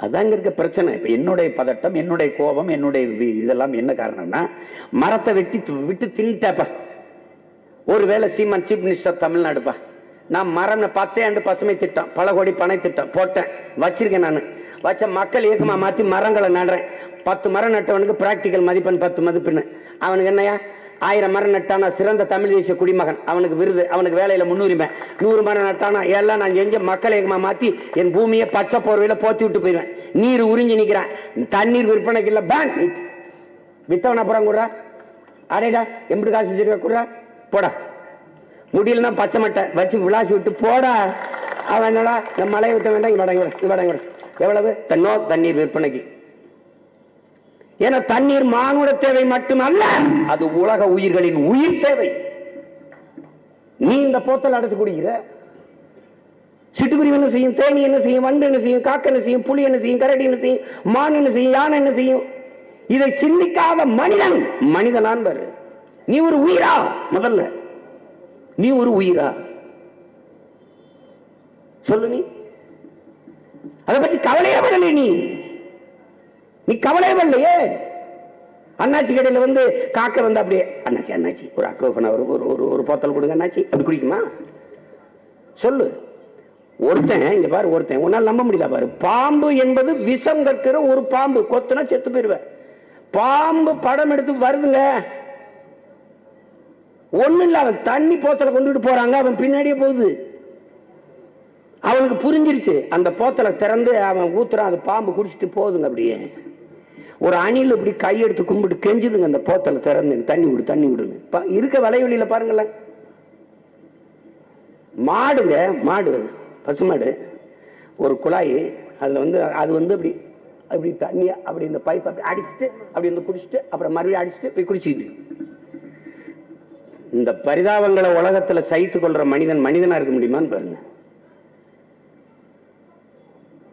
அதாங்க இருக்க பிரச்சனை. இப்ப என்னுடைய பதட்டம் என்னுடைய கோபம் என்னுடைய இதெல்லாம் என்ன காரணம்னா மரத்தை வெட்டி விட்டு தின்னுட்டப்ப. ஒருவேளை சீமான் சீஃப் மினிஸ்டர் தமிழ்நாடுப்பா நான் மரம் பத்தே ஆண்டு பசுமை திட்டம் பல கோடி பனை திட்டம் போட்டேன் வச்சிருக்கேன் நான். வச்ச மக்கள் இயக்கமாக மாற்றி மரங்களை நடுறேன். பத்து மரம் நட்டவனுக்கு பிராக்டிக்கல் மதிப்பெண் பத்து மதிப்பெண் அவனுக்கு என்னையா ஆயிரம் மரம் நட்டானா சிறந்த தமிழ் தேசிய குடிமகன். அவனுக்கு விருது அவனுக்கு வேலையில் முன்னுரிமை. நூறு மரம் நட்டானா எல்லாம் நான் எங்கே மக்களை இயக்கமாக மாற்றி என் பூமியை பச்சை போர்வையில் போத்தி விட்டு போயிடுவேன். நீர் உறிஞ்சி நிற்கிறேன் தண்ணீர் விற்பனைக்கு இல்லை பேங்க் வித்தவன அப்புறம் கூட அடேடா எப்படி காசு வச்சிருக்க கூட போடா. முடியலன்னா பச்சை மட்டை வச்சு விளாசி விட்டு போடா. அவன் என்னடா இந்த மலையை விட்ட வேண்டாம் இங்க வாடா, எவ்வளவு? தன்னோ தண்ணீர் விற்பனைக்கு. ஏன்னா தண்ணீர் மானுட தேவை மட்டுமல்ல அது உலக உயிர்களின் உயிர் தேவை. நீ இந்த போத்தல் அடைச்சு குடிக்கிற. சிட்டுக்குருவி என்ன செய்யும் தேனி என்ன செய்யும் வண்டு என்ன செய்யும் காக்க என்ன செய்யும் புலி என்ன செய்யும் கரடி என்ன செய்யும் மான் என்ன செய்யும் யானை என்ன செய்யும்? இதை சிந்திக்காத மனிதன் மனிதனான் பாரு. நீ ஒரு உயிரா முதல்ல. நீ ஒரு உயிரா? சொல்லு நீ. அதை பற்றி கவலையே பண்ணல நீ. நீ கவலையே பண்ணலையே அண்ணாச்சி கடையில வந்து காக்க வந்து அப்படியே அண்ணாச்சி அண்ணாச்சி ஒரு அக்கோப்பன ஒரு ஒரு ஒரு ஒரு போத்தல் கொடுங்க அண்ணாச்சி. அப்படி குடிக்குமா? சொல்லு. ஒருத்தன் இங்க பாரு ஒருத்தன். உன்னால நம்ப முடியல பாரு. பாம்பு என்பது விஷம் கற்கிற ஒரு பாம்பு. கொத்துனா செத்து போயிடுவேன் பாம்பு படம் எடுத்து வருதுங்க ஒண்ணு இல்ல அவன் தண்ணி போத்தல கொண்டுட்டு போறாங்க அவன் பின்னாடியே போகுது. அவனுக்கு புரிஞ்சிருச்சு அந்த போத்தலை திறந்து அவன் ஊத்துறான் அது பாம்பு குடிச்சிட்டு போகுதுங்க அப்படியே. ஒரு அணில் இப்படி கையெடுத்து கும்பிட்டு கெஞ்சுதுங்க அந்த போத்தலை திறந்து தண்ணி விடு தண்ணி விடுங்க இருக்க வலைவெளியில பாருங்களேன். மாடுங்க மாடு பசுமாடு ஒரு குழாய் அதுல வந்து அது வந்து அப்படி அப்படி தண்ணியை அப்படி இந்த பைப் அப்படி அடிச்சுட்டு அப்படி வந்து குடிச்சிட்டு அப்புறம் மறுபடியும் அடிச்சுட்டு போய் குடிச்சிட்டு இந்த பரிதாபங்களை உலகத்தில் சகித்து கொள்ற மனிதன் மனிதனா இருக்க முடியுமான்னு பாருங்க.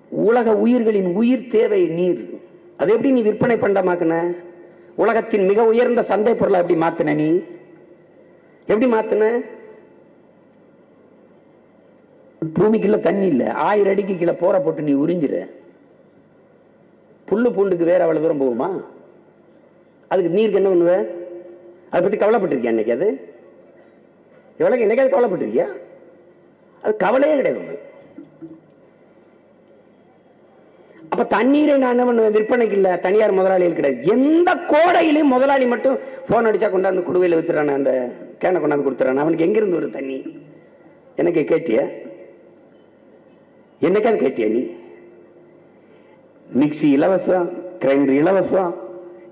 உலக உயிர்களின் உயிர் தேவை நீர். அதை எப்படி நீ விற்பனை பண்டமாக்குன உலகத்தின் மிக உயர்ந்த சந்தை பொருளை எப்படி மாத்தின நீ? எப்படி மாத்தின? பூமிக்குள்ள தண்ணி இல்லை. ஆயிரம் அடிக்கு கீழே போற போட்டு நீ உறிஞ்சிர புல்லு பூண்டுக்கு வேற அவ்வளவு தூரம் போகுமா? அதுக்கு நீருக்கு என்ன பண்ணுவ? அதை பற்றி கவலைப்பட்டிருக்கியா இன்னைக்கு அது? எவ்வளவு என்னைக்காவது கவலைப்பட்டிருக்கியா? அது கவலையே கிடையாது அப்ப தண்ணீரை நான் விற்பனைக்கு இல்ல தனியார் முதலாளிகள் கிடையாது. எந்த கோடையிலையும் முதலாளி மட்டும் போன் அடிச்சா கொண்டாந்து குடுவையில் வித்துறான அந்த கேனை கொண்டாந்து கொடுத்துறான். அவனுக்கு எங்கிருந்து வரும் தண்ணி? எனக்கு கேட்டிய? என்னைக்காவது கேட்டிய நீ? மிக்சி இலவசம் கிரைண்டர் இலவசம்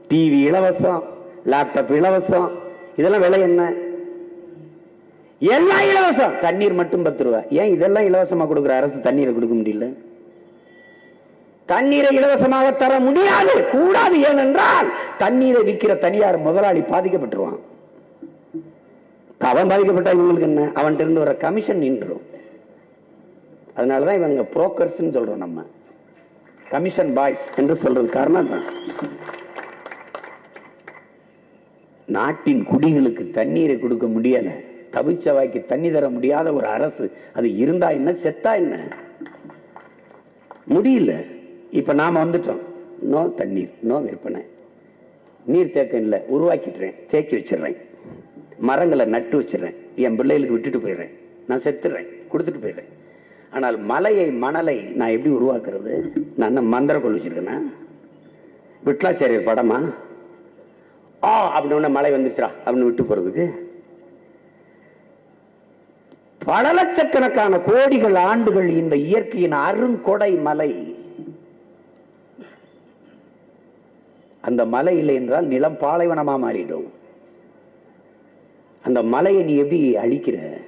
டிவி இலவசம் லேப்டாப் இலவசம். இதெல்லாம் விலை என்ன? எல்லாம் இலவசம். தண்ணீர் மட்டும் பத்து ரூபா. ஏன் இதெல்லாம் இலவசமா கொடுக்குற? அரசு தண்ணீரை கொடுக்க முடியல. தண்ணீரை இலவசமாக தர முடியாது. கூடாது. ஏனென்றால் தண்ணீரை விற்கிற தனியார் முதலாளி பாதிக்கப்பட்டுருவான். அவன் பாதிக்கப்பட்டா இவங்களுக்கு என்ன? அவன்கிட்ட இருந்து வர கமிஷன் நின்றும். அதனாலதான் இவங்க புரோக்கர்ஸ் சொல்றோம் நம்ம. கமிஷன் பாய்ஸ் என்று சொல்றது காரணம் தான் நாட்டின் குடிகளுக்கு தண்ணீரை கொடுக்க முடியல. தவிச்சவாய்க்கு தண்ணி தர முடியாத ஒரு அரசு. அது இருந்தா என்ன செத்தா என்ன? முடியல. இப்ப நாம வந்துட்டோம். நோ தண்ணீர் நோ விற்பனை. நீர் தேக்கம் இல்லை உருவாக்கிட்டுறேன் தேக்கி வச்சிடுறேன். மரங்களை நட்டு வச்சிடுறேன். என் பிள்ளைகளுக்கு விட்டுட்டு போயிடுறேன். நான் செத்துடுறேன் கொடுத்துட்டு போயிடுறேன். ஆனால் மலையை மணலை நான் எப்படி உருவாக்குறது? நான் என்ன கொள்ள வச்சிருக்கேன்னா விட்லாச்சாரியர் படமா? ஆ அப்படின்னு மழை வந்துருச்சுடா அப்படின்னு விட்டு போறதுக்கு. பல லட்சக்கணக்கான கோடிகள் ஆண்டுகள் இந்த இயற்கையின் அருங்கொடை மலை. அந்த மலை இல்லை என்றால் நிலம் பாலைவனமா மாறிடும். அந்த மலையை நீ எப்படி அழிக்கிற?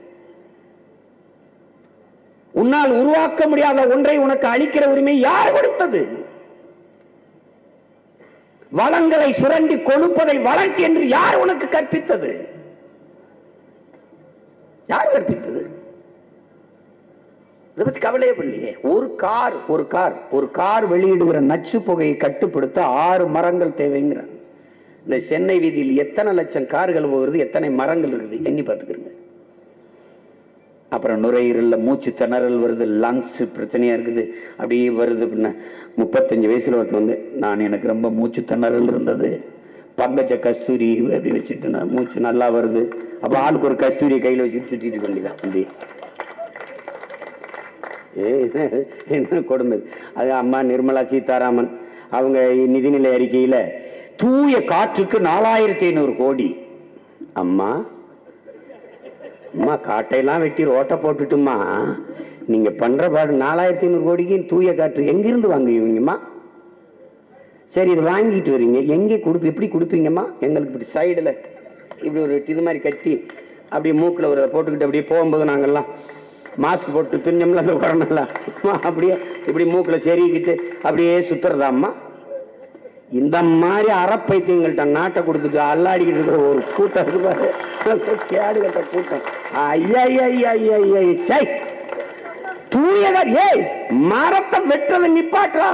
உன்னால் உருவாக்க முடியாத ஒன்றை உனக்கு அழிக்கிற உரிமை யார் கொடுத்தது? வளங்களை சுரண்டி கொழுப்பதை வளர்ச்சி என்று யார் உனக்கு கற்பித்தது? யார் கற்பித்தது? இதை கவலையே பண்ணலையே ஒரு கார் ஒரு கார் ஒரு கார் வெளியிடுகிற நச்சு புகையை கட்டுப்படுத்த ஆறு மரங்கள் தேவைங்கிறாங்க இந்த சென்னை வீதியில் எத்தனை லட்சம் கார்கள் போகிறது எத்தனை மரங்கள் இருக்குது எண்ணி பார்த்துக்கிறேங்க அப்புறம் நுரையீரல்ல மூச்சு திணறல் வருது லங்ஸ் பிரச்சனையா இருக்குது. அப்படியே வருது அப்படின்னா முப்பத்தஞ்சு வயசுல ஒருத்தர் வந்து நான் எனக்கு ரொம்ப மூச்சு திணறல் இருந்தது. பங்கஜ கஸ்தூரி அப்படி வச்சுட்டு நான் மூச்சு நல்லா வருது. அப்போ ஆளுக்கு ஒரு கஸ்தூரியை கையில் வச்சுட்டு சுற்றிட்டு வேண்டியதான் அப்படி ஏ, என்ன கொடுமை. அது அம்மா நிர்மலா சீதாராமன். அவங்க நிதிநிலை அறிக்கையில் தூய காற்றுக்கு நாலாயிரத்தி ஐநூறு கோடி. அம்மா அம்மா காட்டையெல்லாம் வெட்டி ரோட்டை போட்டுட்டுமா நீங்கள் பண்ணுற பாடு நாலாயிரத்தி ஐநூறு கோடிக்கு தூய காற்று எங்கேருந்து வாங்குவீங்கம்மா? சரி இது வாங்கிட்டு வரீங்க. எங்கே கொடுப்பு எப்படி கொடுப்பீங்கம்மா? எங்களுக்கு இப்படி சைடில் இப்படி ஒரு இது மாதிரி கட்டி அப்படியே மூக்கில் ஒரு போட்டுக்கிட்டு அப்படியே போகும்போது நாங்கள்லாம் மாஸ்க் போட்டு துணிஞ்சோம்ல அந்த கொரோனால அப்படியே இப்படி மூக்கில் செருகிக்கிட்டு அப்படியே சுற்றுறதாம்மா இந்த மாதிரி அறப்பைத்தியங்கள்ட்ட நாட்டை கொடுத்துட்டு அல்லாடிக்கிட்டு இருக்கிற ஒரு கூட்டம் இருப்பாரு பாரு. கேடு கட்ட கூட்டம். ஐயா ஐயா ஐயா ஐயா சை. தூயகர் ஏய் மரத்தை வெட்டுறதை நிப்பாட்டா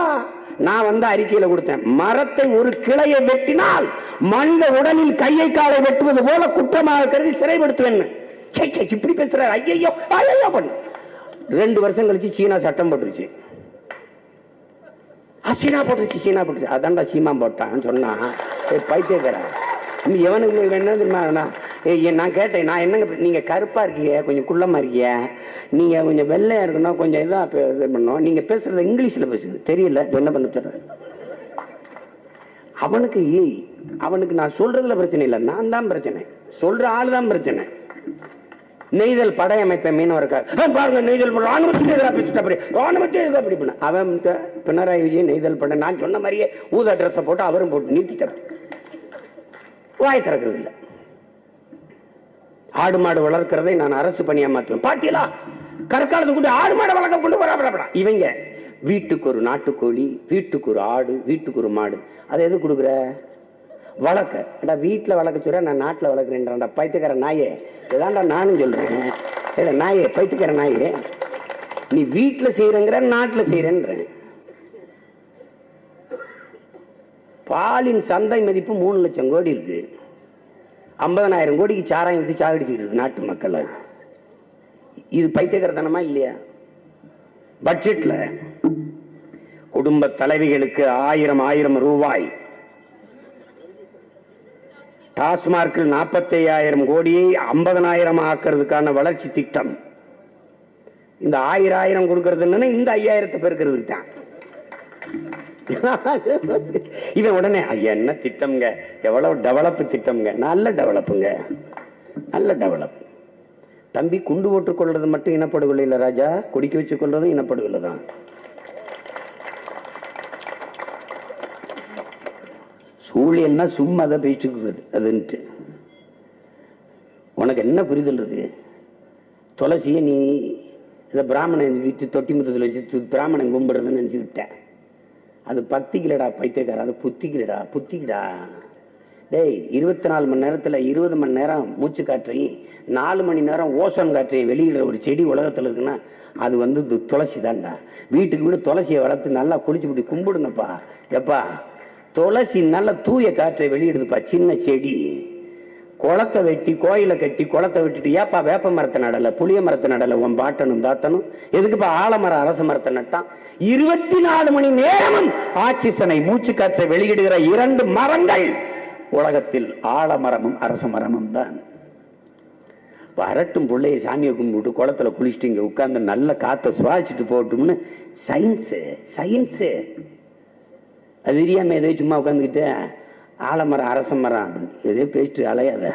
நான் வந்து அறிக்கையில கொடுத்தேன். மரத்தை ஒரு கிளையை வெட்டினால் மனித உடலில் கையை காலை வெட்டுவது போல குற்றமாக கருதி சிறைப்படுத்துவேன். இப்படி பேசுற ஐயோ ஐயோ பண்ணு. ரெண்டு வருஷம் கழிச்சு சீனா சட்டம் போட்டுருச்சு. சீனா போட்டுருச்சு சீனா போட்டுருச்சு. அதான்டா சீமா போட்டான்னு சொன்னா ஏய், பைத்தியக்காரன் நீ எவனுக்கு என்ன தெரியுமா நான் ஏய், நான் கேட்டேன் நான் என்னங்க நீங்கள் கருப்பா இருக்கீங்க கொஞ்சம் குள்ளமா இருக்கீங்க. நீங்க கொஞ்சம் வெள்ளையா இருக்கணும் கொஞ்சம் இதாக இது பண்ணணும். நீங்கள் பேசுறது இங்கிலீஷ்ல பேசுது. தெரியல என்ன பண்ண அவனுக்கு ஏய் அவனுக்கு நான் சொல்றதுல பிரச்சனை இல்லை. நான் தான் பிரச்சனை. சொல்ற ஆள் தான் பிரச்சனை. நெய்தல் படையமைப்பை மீனவர்கள். பாருங்க நெய்தல் ராணுவத்துக்கு எதிராக பேசிட்டு அப்படி. ராணுவத்துக்கு எதிராக அப்படி பண்ண. அவன் பினராயி விஜயன் நெய்தல் படை. நான் சொன்ன மாதிரியே ஊதா ட்ரெஸ்ஸை போட்டு அவரும் போட்டு நீட்டிட்டார் வாய் திறக்கிறது இல்லை. ஆடு மாடு வளர்க்கிறதை நான் அரசு பணியா மாற்றுவேன் பாட்டியலா கற்காலத்து கூட ஆடு மாடு வளர்க்க கொண்டு வரப்படா இவங்க வீட்டுக்கு ஒரு நாட்டுக்கோழி வீட்டுக்கு ஒரு ஆடு வீட்டுக்கு ஒரு மாடு. அதை எது கொடுக்குற? வளர்க்க ஏடா வீட்டில் வளர்க்க சொல்ற நான் நாட்டில் வளர்க்குறேன்டா பைத்துக்கிற நாயே. இதான்டா நானும் சொல்கிறேன் இல்லை நாயே பைத்துக்கிற நாயே. நீ வீட்டில் செய்கிறங்கிற நாட்டில் செய்கிறேன்றேன் பாலின் சந்தை மதிப்பு மூணு லட்சம் கோடி இருக்கு. ஐம்பதனாயிரம் கோடிக்கு சாராயம் வித்து சாகடிச்சுட்டு இருக்கு நாட்டு மக்கள் இது பைத்தியக்காரத்தனமா இல்லையா? பட்ஜெட்ல குடும்ப தலைவிகளுக்கு ஆயிரம் ஆயிரம் ரூபாய். டாஸ்மார்க்கில் நாற்பத்தி ஐயாயிரம் கோடியை ஐம்பதனாயிரம் ஆக்கிறதுக்கான வளர்ச்சி திட்டம். இந்த ஆயிரம் ஆயிரம் கொடுக்கறது என்னன்னா இந்த ஐயாயிரத்தை பெருக்கிறதுக்கு தான். இவன் உடனே என்ன திட்டம்ங்க? எவ்வளவு டெவலப் திட்டம்ங்க? நல்ல டெவலப்புங்க. நல்ல டெவலப். தம்பி குண்டு போட்டுக் கொள்றது மட்டும் இனப்படுகொலை இல்ல ராஜா? குடிக்க வச்சு கொள்றதும் இனப்படுகொலை தான் ஊழியன்னா சும்மா அதை பேசிட்டு அதுன்ட்டு. உனக்கு என்ன புரிதல் இருக்கு? துளசியை நீ இதை பிராமணன் வீட்டு தொட்டி முத்தத்தில் வச்சு பிராமணன் கும்பிடுறதுன்னு நினச்சிக்கிட்டேன் அது பக்திக்கலடா பைத்தியக்கார அது புத்திக்கலடா புத்திக்கடா. டேய் இருபத்தி நாலு மணி நேரத்தில் இருபது மணி நேரம் மூச்சு காற்றையும் நாலு மணி நேரம் ஓசோன் காற்றையும் வெளியிடுற ஒரு செடி உலகத்தில் இருக்குன்னா அது வந்து துளசி தான்டா வீட்டுக்கு வீடு துளசியை வளர்த்து நல்லா குளிச்சு விட்டு கும்பிடுங்கப்பா. எப்பா? துளசி நல்ல தூய காற்றை வெளியிடுதுப்பா சின்ன செடி. குளத்தை வெட்டி கோயிலை கட்டி குளத்தை வெட்டிட்டு ஏப்பா வேப்ப மரத்தை நடல புளிய மரத்தை நடல உன் பாட்டனும் தாத்தனும். எதுக்குப்பா ஆலமரம் அரச மரத்தை நட்டான்? இருபத்தி நாலு மணி நேரமும் ஆக்சிசனை மூச்சு காற்றை வெளியிடுகிற இரண்டு மரங்கள் உலகத்தில் ஆலமரமும் அரச மரமும் தான். வரட்டும் பிள்ளைய சாமியை கும்பிட்டு குளத்துல குளிச்சுட்டு இங்க உட்கார்ந்து நல்ல காற்றை சுவாசிச்சுட்டு போட்டும்னு சயின்ஸு சயின்ஸு அது தெரியாம எதோ சும்மா உட்காந்துக்கிட்டு ஆலமரம் அரச மரம் அப்படின்னு எதோ பேசிட்டு அலையாத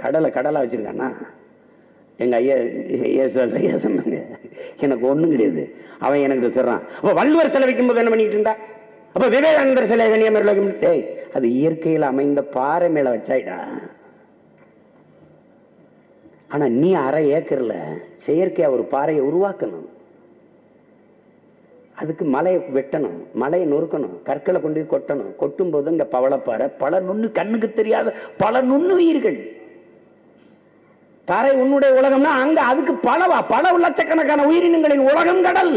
கடலை கடலாக வச்சிருக்கானா எங்கள் ஐயா ஏசுவாஸ் ஐயா சொன்னாங்க. எனக்கு ஒன்றும் கிடையாது. அவன் எனக்கு சொல்றான். அப்போ வள்ளுவர் சிலை வைக்கும்போது என்ன பண்ணிட்டு இருந்தா? அப்போ விவேகானந்தர் சிலை கன்னியாகுமரியில் வைக்கும் அது இயற்கையில் அமைந்த பாறை மேலே வச்சாயிடா. ஆனால் நீ அரை ஏக்கர்ல செயற்கையாக ஒரு பாறையை உருவாக்கணும். அதுக்கு மலையை வெட்டணும் மலையை நொறுக்கணும் கற்களை கொண்டு போய் கொட்டணும். கொட்டும் போது இங்க பவளப்பாறை பல நுண்ணு கண்ணுக்கு தெரியாத பல நுண்ணுயிர்கள். தரை உன்னுடைய உலகம்னா அங்க அதுக்கு பலவா பல லட்சக்கணக்கான உயிரினங்களின் உலகம் கடல்.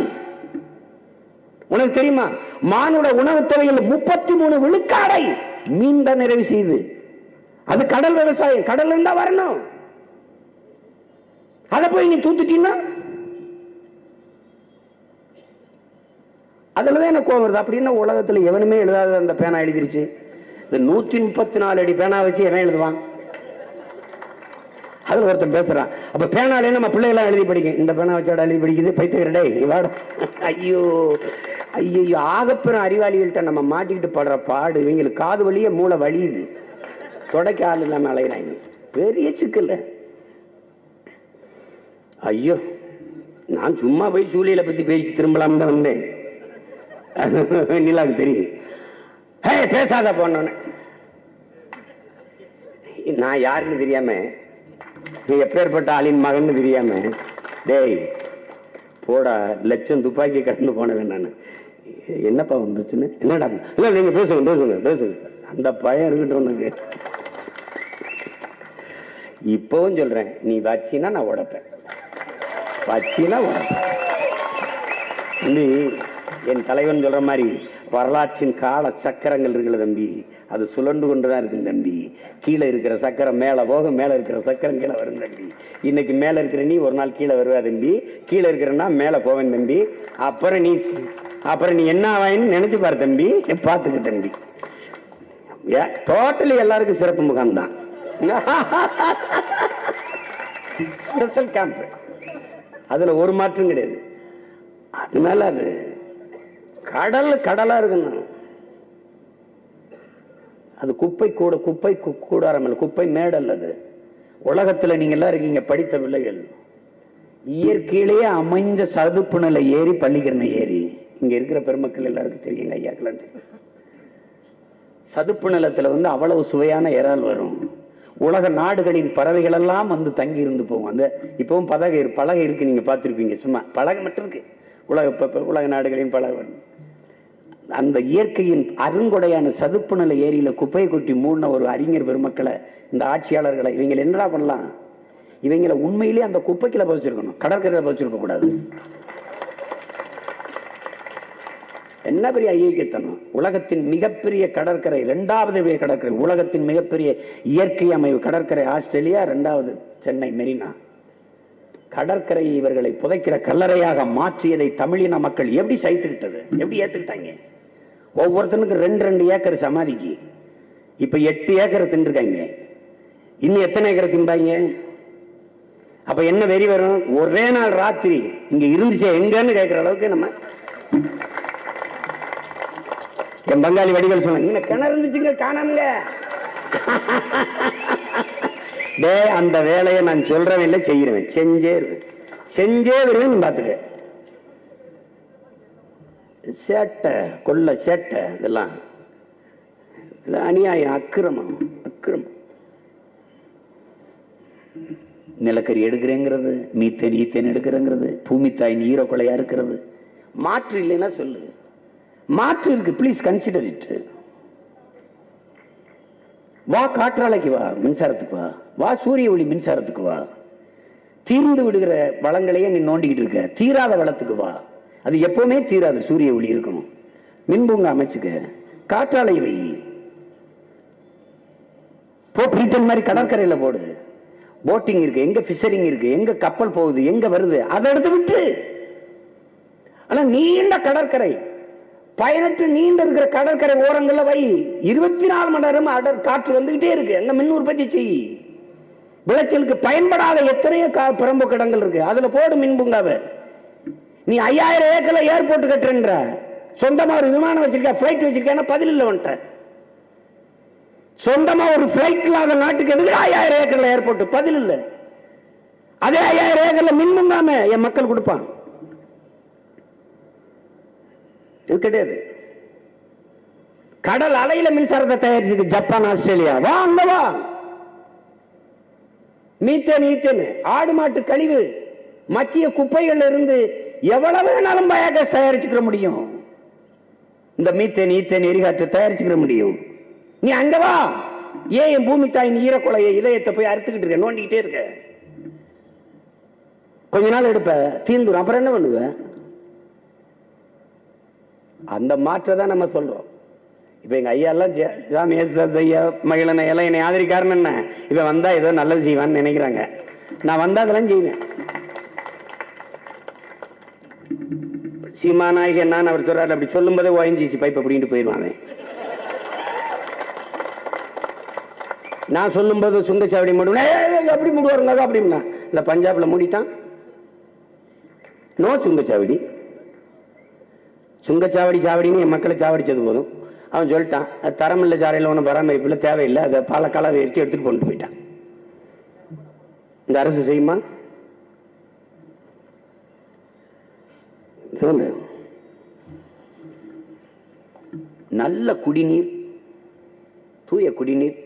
உனக்கு தெரியுமா? மானுட உணவு துறையில் முப்பத்தி மூணு விழுக்காடை மீன் தான் நிறைவு செய்யுது அது கடல் விவசாயம் கடல் இருந்தா வரணும். அதை போய் நீ தூத்துட்டீங்கன்னா அதுலதான் எனக்கு கோவம் வருது. அப்படின்னா உலகத்துல எவனுமே எழுதாத அந்த பேனா எழுதிருச்சு? இந்த நூத்தி முப்பத்தி நாலு அடி பேனா வச்சு எவன் எழுதுவான்? அதுல ஒருத்தன் பேசுறான். அப்ப பேனாலே நம்ம பிள்ளைகளாம் எழுதி படிக்கும். இந்த பேனா வச்சோட எழுதி படிக்குது? பைத்தியரடே வாட. ஐயோ ஐயோ ஆகப்பெறும் அறிவாளிகள்கிட்ட நம்ம மாட்டிக்கிட்டு படுற பாடு இவங்களுக்கு காது வழியே மூளை வலியுது. தொடக்க ஆள் இல்லாம அலைகிறாங்க பெரிய சிக்கல் ஐயோ நான் சும்மா போய் சூழியலை பத்தி பேசி திரும்பலாம் தான் வந்தேன். நிலாவுக்கு தெரியுது. ஹே பேசாத போனோன்னு நான் யாருன்னு தெரியாம நீ எப்பேற்பட்ட ஆளின் மகன் தெரியாம டேய் போடா லட்சம் துப்பாக்கி கடந்து போனவன் நான். என்னப்பா பிரச்சனை? என்னடா? இல்ல நீங்க பேசுங்க பேசுங்க பேசுங்க. அந்த பயம் இருக்கட்டும் உனக்கு. இப்பவும் சொல்றேன் நீ வச்சினா நான் உடைப்பேன். வச்சினா உடப்பேன். நீ என் தலைவன் சொல்ற மாதிரி வரலாற்றின் கால சக்கரங்கள் இருக்குல்ல தம்பி. அது சுழண்டு கொண்டுதான் இருக்கு தம்பி. கீழே இருக்கிற சக்கரம் மேல போக மேல இருக்கிற சக்கரம் கீழே வரும் தம்பி. இன்னைக்கு மேல இருக்கிற நீ ஒரு நாள் கீழே வருவா தம்பி. கீழே இருக்கிறனா மேல போவேன் தம்பி. அப்புறம் நீ அப்புறம் நீ என்ன ஆவாயின்னு நினைச்சு பாரு தம்பி. பாத்துக்க தம்பி. டோட்டலி எல்லாருக்கும் சிறப்பு முகாம் தான் ஸ்பெஷல் கேம்ப் அதுல ஒரு மாற்றம் கிடையாது. அதனால அது கடல் கடலா இருக்குங்க. அது குப்பை கூட குப்பை கு- கூடாரம் குப்பை மேடல் அது. உலகத்துல நீங்க எல்லாம் இருக்கீங்க படித்த பிள்ளைகள். இயற்கையிலேயே அமைந்த சதுப்பு நிலை ஏறி பள்ளிக்கிறன ஏறி இங்க இருக்கிற பெருமக்கள் எல்லாருக்கும் தெரியுங்க ஐயாக்கெல்லாம் தெரியும். சதுப்பு நிலத்துல வந்து அவ்வளவு சுவையான இறால் வரும். உலக நாடுகளின் பறவைகள் எல்லாம் வந்து தங்கி இருந்து போகும். அந்த இப்பவும் பலகை பலகை இருக்கு நீங்க பார்த்திருப்பீங்க சும்மா பலகை மட்டும் இருக்கு. உலக உலக நாடுகளின் பலகை. வரும். அந்த இயற்கையின் அருங்கொடையான சதுப்பு நிலை ஏரியில குப்பையை கொட்டி மூடின ஒரு அறிஞர் பெருமக்களை இந்த ஆட்சியாளர்களை இவங்க என்னடா பண்ணலாம்? இவங்களை உண்மையிலேயே அந்த குப்பைக்குள்ள பதிச்சிருக்கணும். கடற்கரையில பதிச்சிருக்க கூடாது. என்ன பெரிய ஐயக்கியத்தனம்? உலகத்தின் மிகப்பெரிய கடற்கரை இரண்டாவது பெரிய கடற்கரை உலகத்தின் மிகப்பெரிய இயற்கை அமைவு கடற்கரை ஆஸ்திரேலியா இரண்டாவது சென்னை மெரினா. கடற்கரை இவர்களை புதைக்கிற கல்லறையாக மாற்றியதை தமிழின மக்கள் எப்படி சைத்துக்கிட்டது எப்படி ஏத்துக்கிட்டாங்க? ஒவ்வொருத்தனுக்கு ரெண்டு ரெண்டு ஏக்கர் சமாதிக்கு. இப்ப எட்டு ஏக்கர் தின்றுருக்காங்க. இன்னும் எத்தனை ஏக்கர் தின்பாங்க? அப்ப என்ன வெறி வரும்? ஒரே நாள் ராத்திரி இங்க இருந்துச்சு எங்கன்னு கேட்கிற அளவுக்கு நம்ம என் பங்காளி வடிகள் சொன்னாங்க கிணறு இருந்துச்சுங்க காணாமங்க டே அந்த வேலையை நான் சொல்றவன் இல்லை செய்யறவன். செஞ்சே இருவேன் செஞ்சே வருவேன் பாத்துக்க. சேட்டை கொள்ள சேட்டை இதெல்லாம். அநியாயம் அக்கிரமம் அக்கிரமம். நிலக்கரி எடுக்கிறேங்கிறது மீத்தேன் ஈத்தேன் எடுக்கிறேங்கிறது ஈரோ கொலையா இருக்கிறது. மாற்று இல்லைன்னா சொல்லு. மாற்று இருக்கு ப்ளீஸ் கன்சிடர் இட் வா காற்றாலைக்கு வா மின்சாரத்துக்கு வா. வா சூரிய ஒளி மின்சாரத்துக்கு வா. தீர்ந்து விடுகிற வளங்களையே நீ நோண்டிக்கிட்டு இருக்க. தீராத வளத்துக்கு வா. அது எப்பவுமே தீராது. சூரிய ஒளி இருக்கணும். மின்பூங்க அமைச்சுக்க காற்றாலை வை. போ பிரீட்டன் மாதிரி கடற்கரையில போடு. போட்டிங் இருக்கு எங்க பிஷரிங் இருக்கு எங்க கப்பல் போகுது எங்க வருது அதை எடுத்து விட்டு. ஆனா நீண்ட கடற்கரை. பயனற்று நீண்ட இருக்கிற கடற்கரை ஓரங்கள்ல வை. இருபத்தி நாலு மணி நேரம் அடர் காற்று வந்துகிட்டே இருக்கு. எங்க மின் உற்பத்தி செய். விளைச்சலுக்கு பயன்படாத எத்தனையோ கா- புறம்போக்கு இருக்கு. அதுல போடு மின் பூங்காவை. நீ ஐயாயிரம் ஏக்கர்ல ஏர்போர்ட் கட்டுறன்ற. சொந்தமா ஒரு விமானம் வச்சிருக்க பிளைட் வச்சிருக்கேன்னா பதில் இல்லை வந்துட்ட சொந்தமா ஒரு பிளைட் இல்லாத நாட்டுக்கு எதுக்கு ஐயாயிரம் ஏக்கர்ல ஏர்போர்ட்? பதில் இல்லை. அதே ஐயாயிரம் ஏக்கர்ல மின் தாமே என் மக்கள் கொடுப்பான். இது கிடையாது. கடல் அலையில மின்சாரத்தை தயாரிச்சிருக்கு ஜப்பான் ஆஸ்திரேலியா. வா அங்க வா. Methane ethane. ஆடு மாட்டு கழிவு. மக்கிய குப்பைகள்ல இருந்து எவ்வளவு வேணாலும் பயோகேஸ் தயாரிச்சுக்கிற முடியும். இந்த மீத்தேன் ஈத்தேன் எரிகாற்று தயாரிச்சுக்கிற முடியும். நீ அங்க வா. ஏன் என் பூமி தாயின் ஈரக்குலைய இதயத்தை போய் அறுத்துக்கிட்டு இருக்க? நோண்டிக்கிட்டே இருக்க. கொஞ்ச நாள் எடுப்ப. தீந்துரும். அப்புறம் என்ன பண்ணுவ? அந்த மாற்றை தான் நம்ம சொல்றோம். இப்ப எங்க ஐயா எல்லாம் ஜெ- சாமி யேசுதாஸ் ஐயா மகிழனை எல்லாம் என்னை ஆதரிக்காரன் என்ன? இவன் வந்தா ஏதோ நல்லது செய்வான்னு நினைக்கிறாங்க. நான் வந்தா அதெல்லாம் செய்வேன். சீமாநாயகன் நான் அவர் சொல்றாரு அப்படி சொல்லும் போதே ஓஎன்ஜிசி பைப் அப்படின்ட்டு போயிடுவான் நான் நான் சொல்லும்போது சுங்கச்சாவடி மூடுவேன் அப்படி மூடுவாருங்க அப்படின்னா. இந்த பஞ்சாப்ல மூடிட்டான். நோ சுங்கச்சாவடி. சுங்கச்சாவடி சாவடின்னு என் மக்களை சாவடிச்சது போதும். அவன் சொல்லிட்டான் அது தரமில்லை ஒன்றும் பராமரிப்பு இல்லை தேவையில்லை அதை பாலக்கால எரிச்சு எடுத்துட்டு கொண்டு போயிட்டான். இந்த அரசு செய்யுமா? நல்ல குடிநீர் தூய குடிநீர்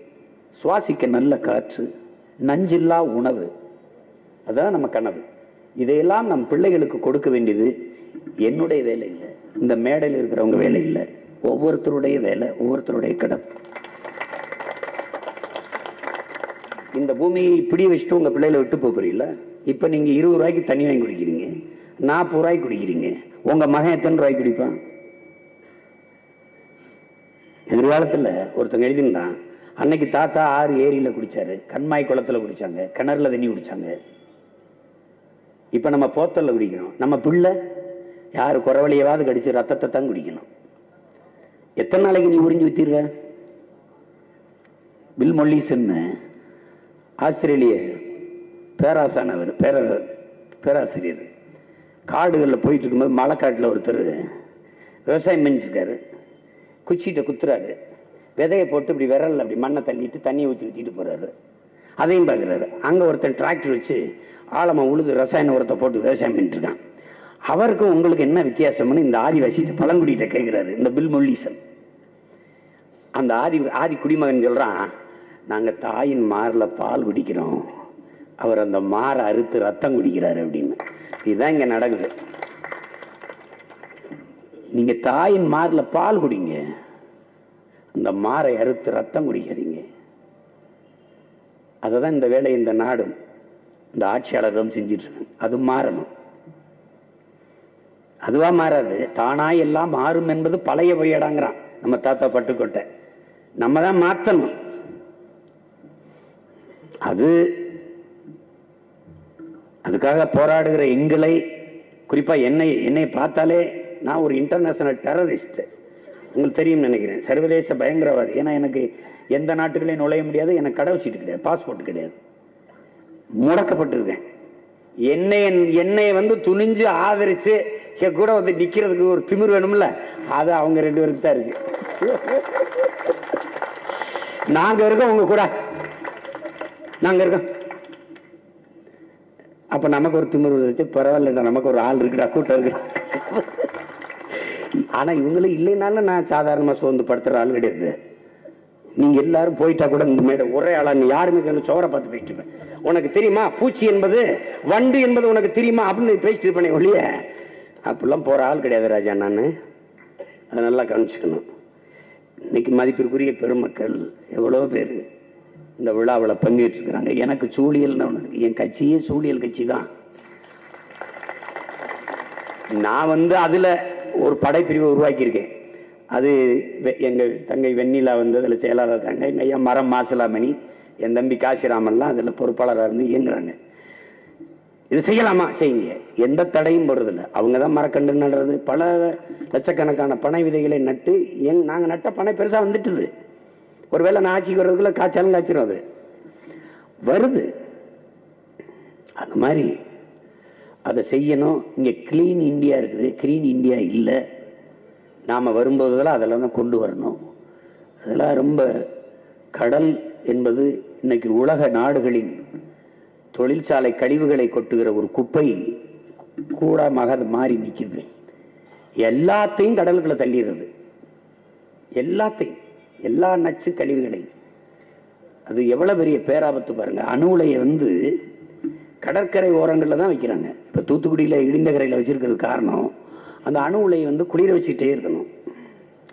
சுவாசிக்க நல்ல காற்று நஞ்சில்லா உணவு. அதான் நம்ம கனவு. இதையெல்லாம் நம் பிள்ளைகளுக்கு கொடுக்க வேண்டியது என்னுடைய வேலை இல்லை. இந்த மேடையில் இருக்கிறவங்க வேலை இல்லை. ஒவ்வொருத்தருடைய வேலை ஒவ்வொருத்தருடைய கடன் இந்த பூமியை இப்படி வச்சுட்டு உங்க பிள்ளைகளை விட்டு போகிறீங்களா போறீங்களா? இப்ப நீங்க இருபது ரூபாய்க்கு தண்ணி வாங்கி குடிக்கிறீங்க. நாற்பது ரூபாய்க்கு குடிக்கிறீங்க. உங்க மகன் எத்தனை ரூபாய்க்கு குடிப்பான்? எதிர்காலத்துல ஒருத்தங்க எழுதியிருந்தான் அன்னைக்கு தாத்தா ஆறு ஏரியில குடிச்சாரு கண்மாய் குளத்துல குடிச்சாங்க கிணறுல தண்ணி குடிச்சாங்க. இப்ப நம்ம போத்தல்ல குடிக்கணும் நம்ம பிள்ளை யாரு குறவழியவாது கடிச்சு ரத்தத்தை தான் குடிக்கணும். எத்தனை நாளைக்கு நீ உறிஞ்சி வித்திருவ பில் மொல்லிசன்னு ஆஸ்திரேலிய பேராசானவர் பேர பேராசிரியர். காடுகளில் போயிட்டு இருக்கும்போது மலைக்காட்டில் ஒருத்தர் விவசாயம் பண்ணிட்டுருக்காரு. குச்சிகிட்ட குத்துறாரு. விதையை போட்டு இப்படி விரலில் அப்படி மண்ணை தள்ளிட்டு தண்ணியை ஊற்றி ஊற்றிட்டு போகிறாரு அதையும் பார்க்குறாரு. அங்கே ஒருத்தன் டிராக்டர் வச்சு ஆழமாக உழுது ரசாயன உரத்தை போட்டு விவசாயம் பண்ணிட்டுருக்கான். அவருக்கும் உங்களுக்கு என்ன வித்தியாசம்னு இந்த ஆதிவாசிட்டு பழங்குடியிட்ட கேட்குறாரு இந்த பில் அந்த ஆதி ஆதி குடிமகன் சொல்கிறான் நாங்கள் தாயின் மாரில் பால் குடிக்கிறோம். அவர் அந்த மாரை அறுத்து ரத்தம் குடிக்கிறாரு அப்படின்னு. இதுதான் இங்க நடக்குது. நீங்க தாயின் மாரில் பால் குடிங்க. அந்த மாரை அறுத்து ரத்தம் குடிக்காதீங்க. அததான் இந்த வேலை இந்த நாடும். இந்த ஆட்சியாளர்களும் செஞ்சிட்டு இருக்கு அது மாறணும். அதுவா மாறாது. தானா எல்லாம் மாறும் என்பது பழைய பொய்யடாங்கிறான். நம்ம தாத்தா பட்டுக்கோட்டை. நம்ம தான் மாத்தணும். அது அதுக்காக போராடுகிற எங்களை குறிப்பா என்னை என்னை பார்த்தாலே நான் ஒரு இன்டர்நேஷனல் டெரரிஸ்ட் உங்களுக்கு தெரியும் நினைக்கிறேன். சர்வதேச பயங்கரவாதி. ஏன்னா எனக்கு எந்த நாட்டுகளையும் நுழைய முடியாது எனக்கு கடவுச்சிட்டு கிடையாது பாஸ்போர்ட் கிடையாது. முடக்கப்பட்டிருக்கேன். என்னை என்னை வந்து துணிஞ்சு ஆதரிச்சு என் கூட வந்து நிக்கிறதுக்கு ஒரு திமிர் வேணும்ல? அது அவங்க ரெண்டு பேருக்கு தான் இருக்கு. நாங்க இருக்கோம் உங்க கூட. நாங்க இருக்கோம். அப்போ நமக்கு ஒரு திமிர் இருக்கு பரவாயில்ல நமக்கு ஒரு ஆள் இருக்குடா கூட்டம் இருக்கு. ஆனால் இவங்களும் இல்லைனாலும் நான் சாதாரணமாக சோர்ந்து படுத்துகிற ஆள் கிடையாது. நீங்கள் எல்லாரும் போயிட்டா கூட இந்த மேடம் ஒரே ஆளா நீ யாருமே கண்ணு சோற பார்த்து பேசிட்டு உனக்கு தெரியுமா பூச்சி என்பது வண்டு என்பது உனக்கு தெரியுமா அப்படின்னு பேசிட்டு இருப்பேன் ஒழிய அப்படிலாம் போகிற ஆள் கிடையாது ராஜா நான். அதை நல்லா கவனிச்சுக்கணும். இன்னைக்கு மதிப்பிற்குரிய பெருமக்கள் எவ்வளோ பேர் இந்த விழாவில் பங்கேற்று இருக்கிறாங்க எனக்கு சூழியல்னு ஒன்று இருக்கு. என் கட்சியே சூழியல் கட்சி தான். நான் வந்து அதில் ஒரு படைப்பிரிவை உருவாக்கியிருக்கேன். அது வெ- தங்கை வெண்ணிலா வந்து அதில் செயலாளர் இருக்காங்க. எங்கள் ஐயா மரம் மாசிலாமணி என் தம்பி காசிராமன்லாம் அதில் பொறுப்பாளராக இருந்து இயங்குறாங்க. இது செய்யலாமா? செய்யுங்க. எந்த தடையும் போடுறதில்ல. அவங்க தான் மரக்கண்டு நடுறது. பல லட்சக்கணக்கான பனை விதைகளை நட்டு எங் நாங்கள் நட்ட பனை பெருசாக வந்துட்டுது. ஒருவேளை நான் ஆட்சிக்கு வர்றதுக்குள்ள காய்ச்சாலும் காய்ச்சிடும் அது. வருது. அந்த மாதிரி அதை செய்யணும். இங்கே கிளீன் இந்தியா இருக்குது. கிளீன் இந்தியா இல்லை. நாம் வரும்போதெல்லாம் அதெல்லாம் தான் கொண்டு வரணும். அதெல்லாம் ரொம்ப கடல் என்பது இன்னைக்கு உலக நாடுகளின் தொழிற்சாலை கழிவுகளை கொட்டுகிற ஒரு குப்பை கூடமாக அது மாறி நிற்கிது எல்லாத்தையும் கடலுக்குள்ளே தள்ளிடுறது. எல்லாத்தையும். எல்லா நச்சு கழிவுகளையும் அது எவ்வளவு பெரிய பேராபத்து பாருங்க. அணு உலையை வந்து கடற்கரை ஓரங்களில் தான் வைக்கிறாங்க. இப்போ தூத்துக்குடியில் இடிந்த கரையில் வச்சுருக்கிறது காரணம் அந்த அணு உலையை வந்து குளிர வச்சுக்கிட்டே இருக்கணும்.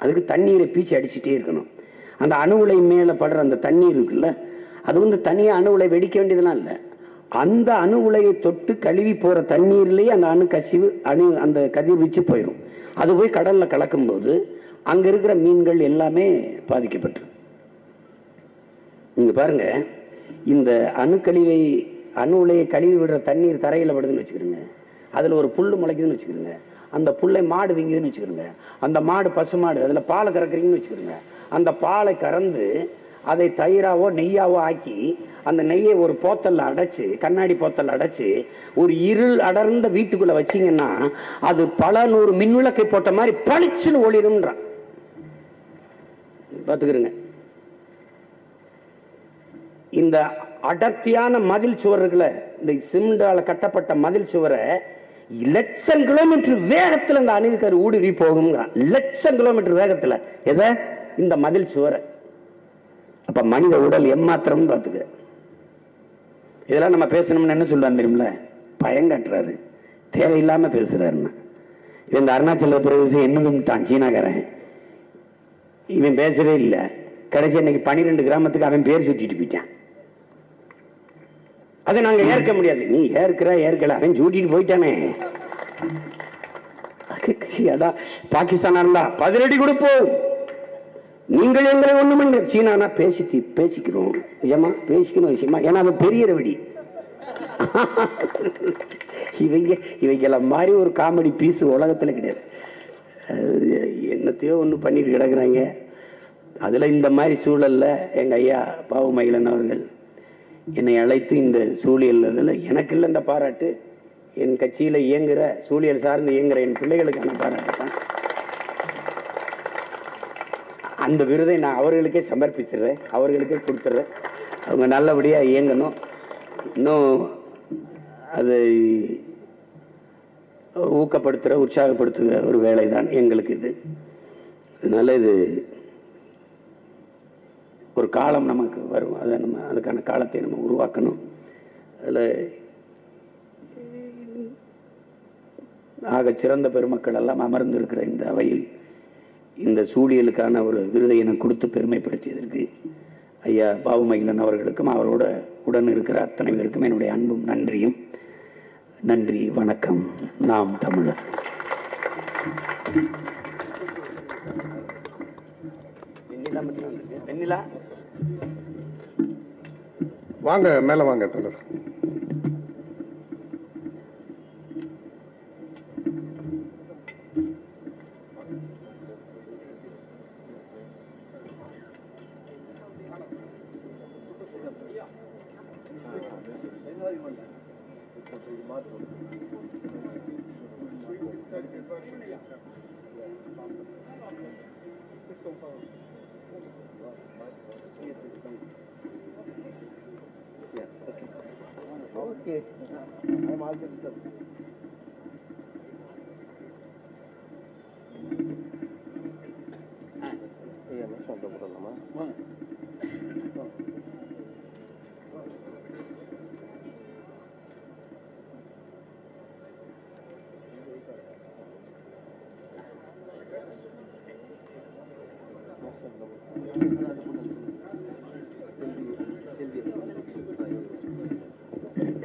அதுக்கு தண்ணீரை பீச்சி அடிச்சுட்டே இருக்கணும். அந்த அணு உலை மேலே படுற அந்த தண்ணீர் இருக்குல்ல அது வந்து தனியாக அணு உலை வெடிக்க வேண்டியதெல்லாம் இல்லை. அந்த அணு உலையை தொட்டு கழுவி போகிற தண்ணீர்லேயே அந்த அணு கசிவு அணு அந்த கதிர் வச்சு போயிடும் அது போய் கடலில் கலக்கும்போது அங்கே இருக்கிற மீன்கள் எல்லாமே பாதிக்கப்பட்டு நீங்க பாருங்க இந்த அணுக்கழிவை அணு உலையை கழுவி விடுற தண்ணீர் தரையில் படுதுன்னு வச்சுக்கிறோங்க அதுல ஒரு புல்லு முளைக்குதுன்னு வச்சுக்கிறோங்க அந்த புல்லை மாடு திங்குதுன்னு வச்சுக்கிறோங்க அந்த மாடு பசு மாடு அதுல பாலை கறக்குறீங்கன்னு வச்சுக்கிறோங்க அந்த பாலை கறந்து அதை தயிராவோ நெய்யாவோ ஆக்கி அந்த நெய்யை ஒரு போத்தல்ல அடைச்சு கண்ணாடி போத்தல் அடைச்சு ஒரு இருள் அடர்ந்த வீட்டுக்குள்ள வச்சீங்கன்னா அது பல நூறு மின்விளக்கை போட்ட மாதிரி பளிச்சுன்னு ஒளிரும்ன்றான். பார்த்துக்கிறங்க. இந்த அடர்த்தியான மதில் சுவர் இருக்குல்ல இந்த சிமெண்டால கட்டப்பட்ட மதில் சுவரை லட்சம் கிலோமீட்டர் வேகத்தில் இந்த அணுகுக்கரு ஊடுருவி போகுங்கிறான் லட்சம் கிலோமீட்டர் வேகத்துல. எதை? இந்த மதில் சுவரை. அப்ப மனித உடல் எம்மாத்திரம் பார்த்துக்க. இதெல்லாம் நம்ம பேசணும்னு என்ன சொல்லுவாங்க தெரியுமில பயங்கட்டுறாரு தேவையில்லாம பேசுறாருன்னா இந்த அருணாச்சல பிரதேசம் என்னதுன்ட்டான் சீனாக்காரன். இவன் பேசவே இல்லை. கடைசி இன்னைக்கு பனிரெண்டு கிராமத்துக்கு அவன் பேர் சுட்டிட்டு போயிட்டான். அதை நாங்க ஏற்க முடியாது. நீ ஏற்கிற ஏற்கல. அவன் சூட்டிட்டு போயிட்டானே. அடா பாகிஸ்தானா இருந்தா கொடுப்போம். நீங்கள் எங்களை ஒண்ணு பண்ணி சீனானா பேசி பேசிக்கிறோம். நிஜமா பேசிக்கணும் விஷயமா? ஏன்னா அவன் பெரிய ரவடி. இவங்க இவைக்கெல்லாம் மாதிரி ஒரு காமெடி பீஸ் உலகத்துல கிடையாது. அது என்னத்தையோ ஒண்ணு பண்ணிட்டு கிடக்குறாங்க. அதில் இந்த மாதிரி சூழலில் எங்கள் ஐயா பாவு மகிழன் அவர்கள் என்னை அழைத்து இந்த சூழியல் இதில் எனக்கு இல்லை இந்த பாராட்டு. என் கட்சியில் இயங்குகிற சூழியல் சார்ந்து இயங்குகிற என் பிள்ளைகளுக்கான பாராட்டு தான். அந்த விருதை நான் அவர்களுக்கே சமர்ப்பிச்சிடுறேன். அவர்களுக்கே கொடுத்துட்றேன். அவங்க நல்லபடியாக இயங்கணும். இன்னும் அதை ஊக்கப்படுத்துகிற உற்சாகப்படுத்துகிற ஒரு வேலை தான் எங்களுக்கு இது. அதனால இது ஒரு காலம் நமக்கு வரும். அதை நம்ம அதுக்கான காலத்தை நம்ம உருவாக்கணும். அதில் ஆக சிறந்த பெருமக்கள் எல்லாம் அமர்ந்திருக்கிற இந்த அவையில் இந்த சூழியலுக்கான ஒரு விருதை எனக்கு கொடுத்து பெருமைப்படுத்தியதற்கு ஐயா பாபுமகிலன் அவர்களுக்கும் அவரோட உடன் இருக்கிற அத்தனை பேருக்கும் என்னுடைய அன்பும் நன்றியும். நன்றி வணக்கம். நாம் தமிழர். வெண்ணிலா? வாங்க மேல வாங்க தலைவர்.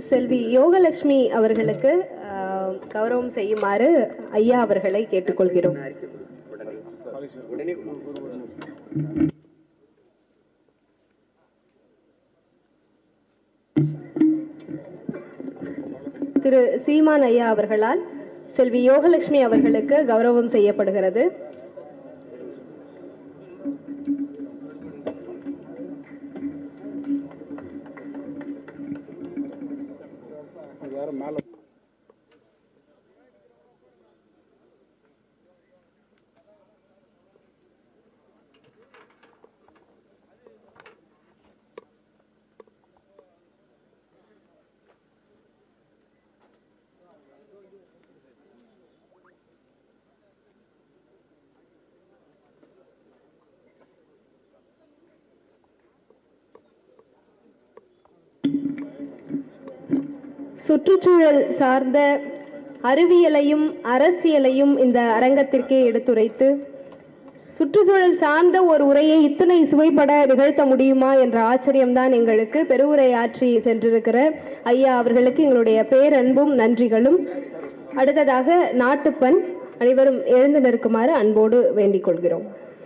செல்வி யோகலட்சுமி அவர்களுக்கு கௌரவம் செய்யுமாறு ஐயா அவர்களை கேட்டுக்கொள்கிறோம். திரு சீமான் ஐயா அவர்களால் செல்வி யோகலட்சுமி அவர்களுக்கு கௌரவம் செய்யப்படுகிறது. சுற்றுச்சூழல் சார்ந்த அறிவியலையும் அரசியலையும் இந்த அரங்கத்திற்கே எடுத்துரைத்து சுற்றுச்சூழல் சார்ந்த ஒரு உரையை இத்தனை சுவைப்பட நிகழ்த்த முடியுமா என்ற ஆச்சரியம்தான் எங்களுக்கு பெருவுரை ஆற்றி சென்றிருக்கிற ஐயா அவர்களுக்கு எங்களுடைய பேரன்பும் நன்றிகளும். அடுத்ததாக நாட்டுப்பண் அனைவரும் எழுந்து நிற்குமாறு அன்போடு வேண்டிக் கொள்கிறோம்.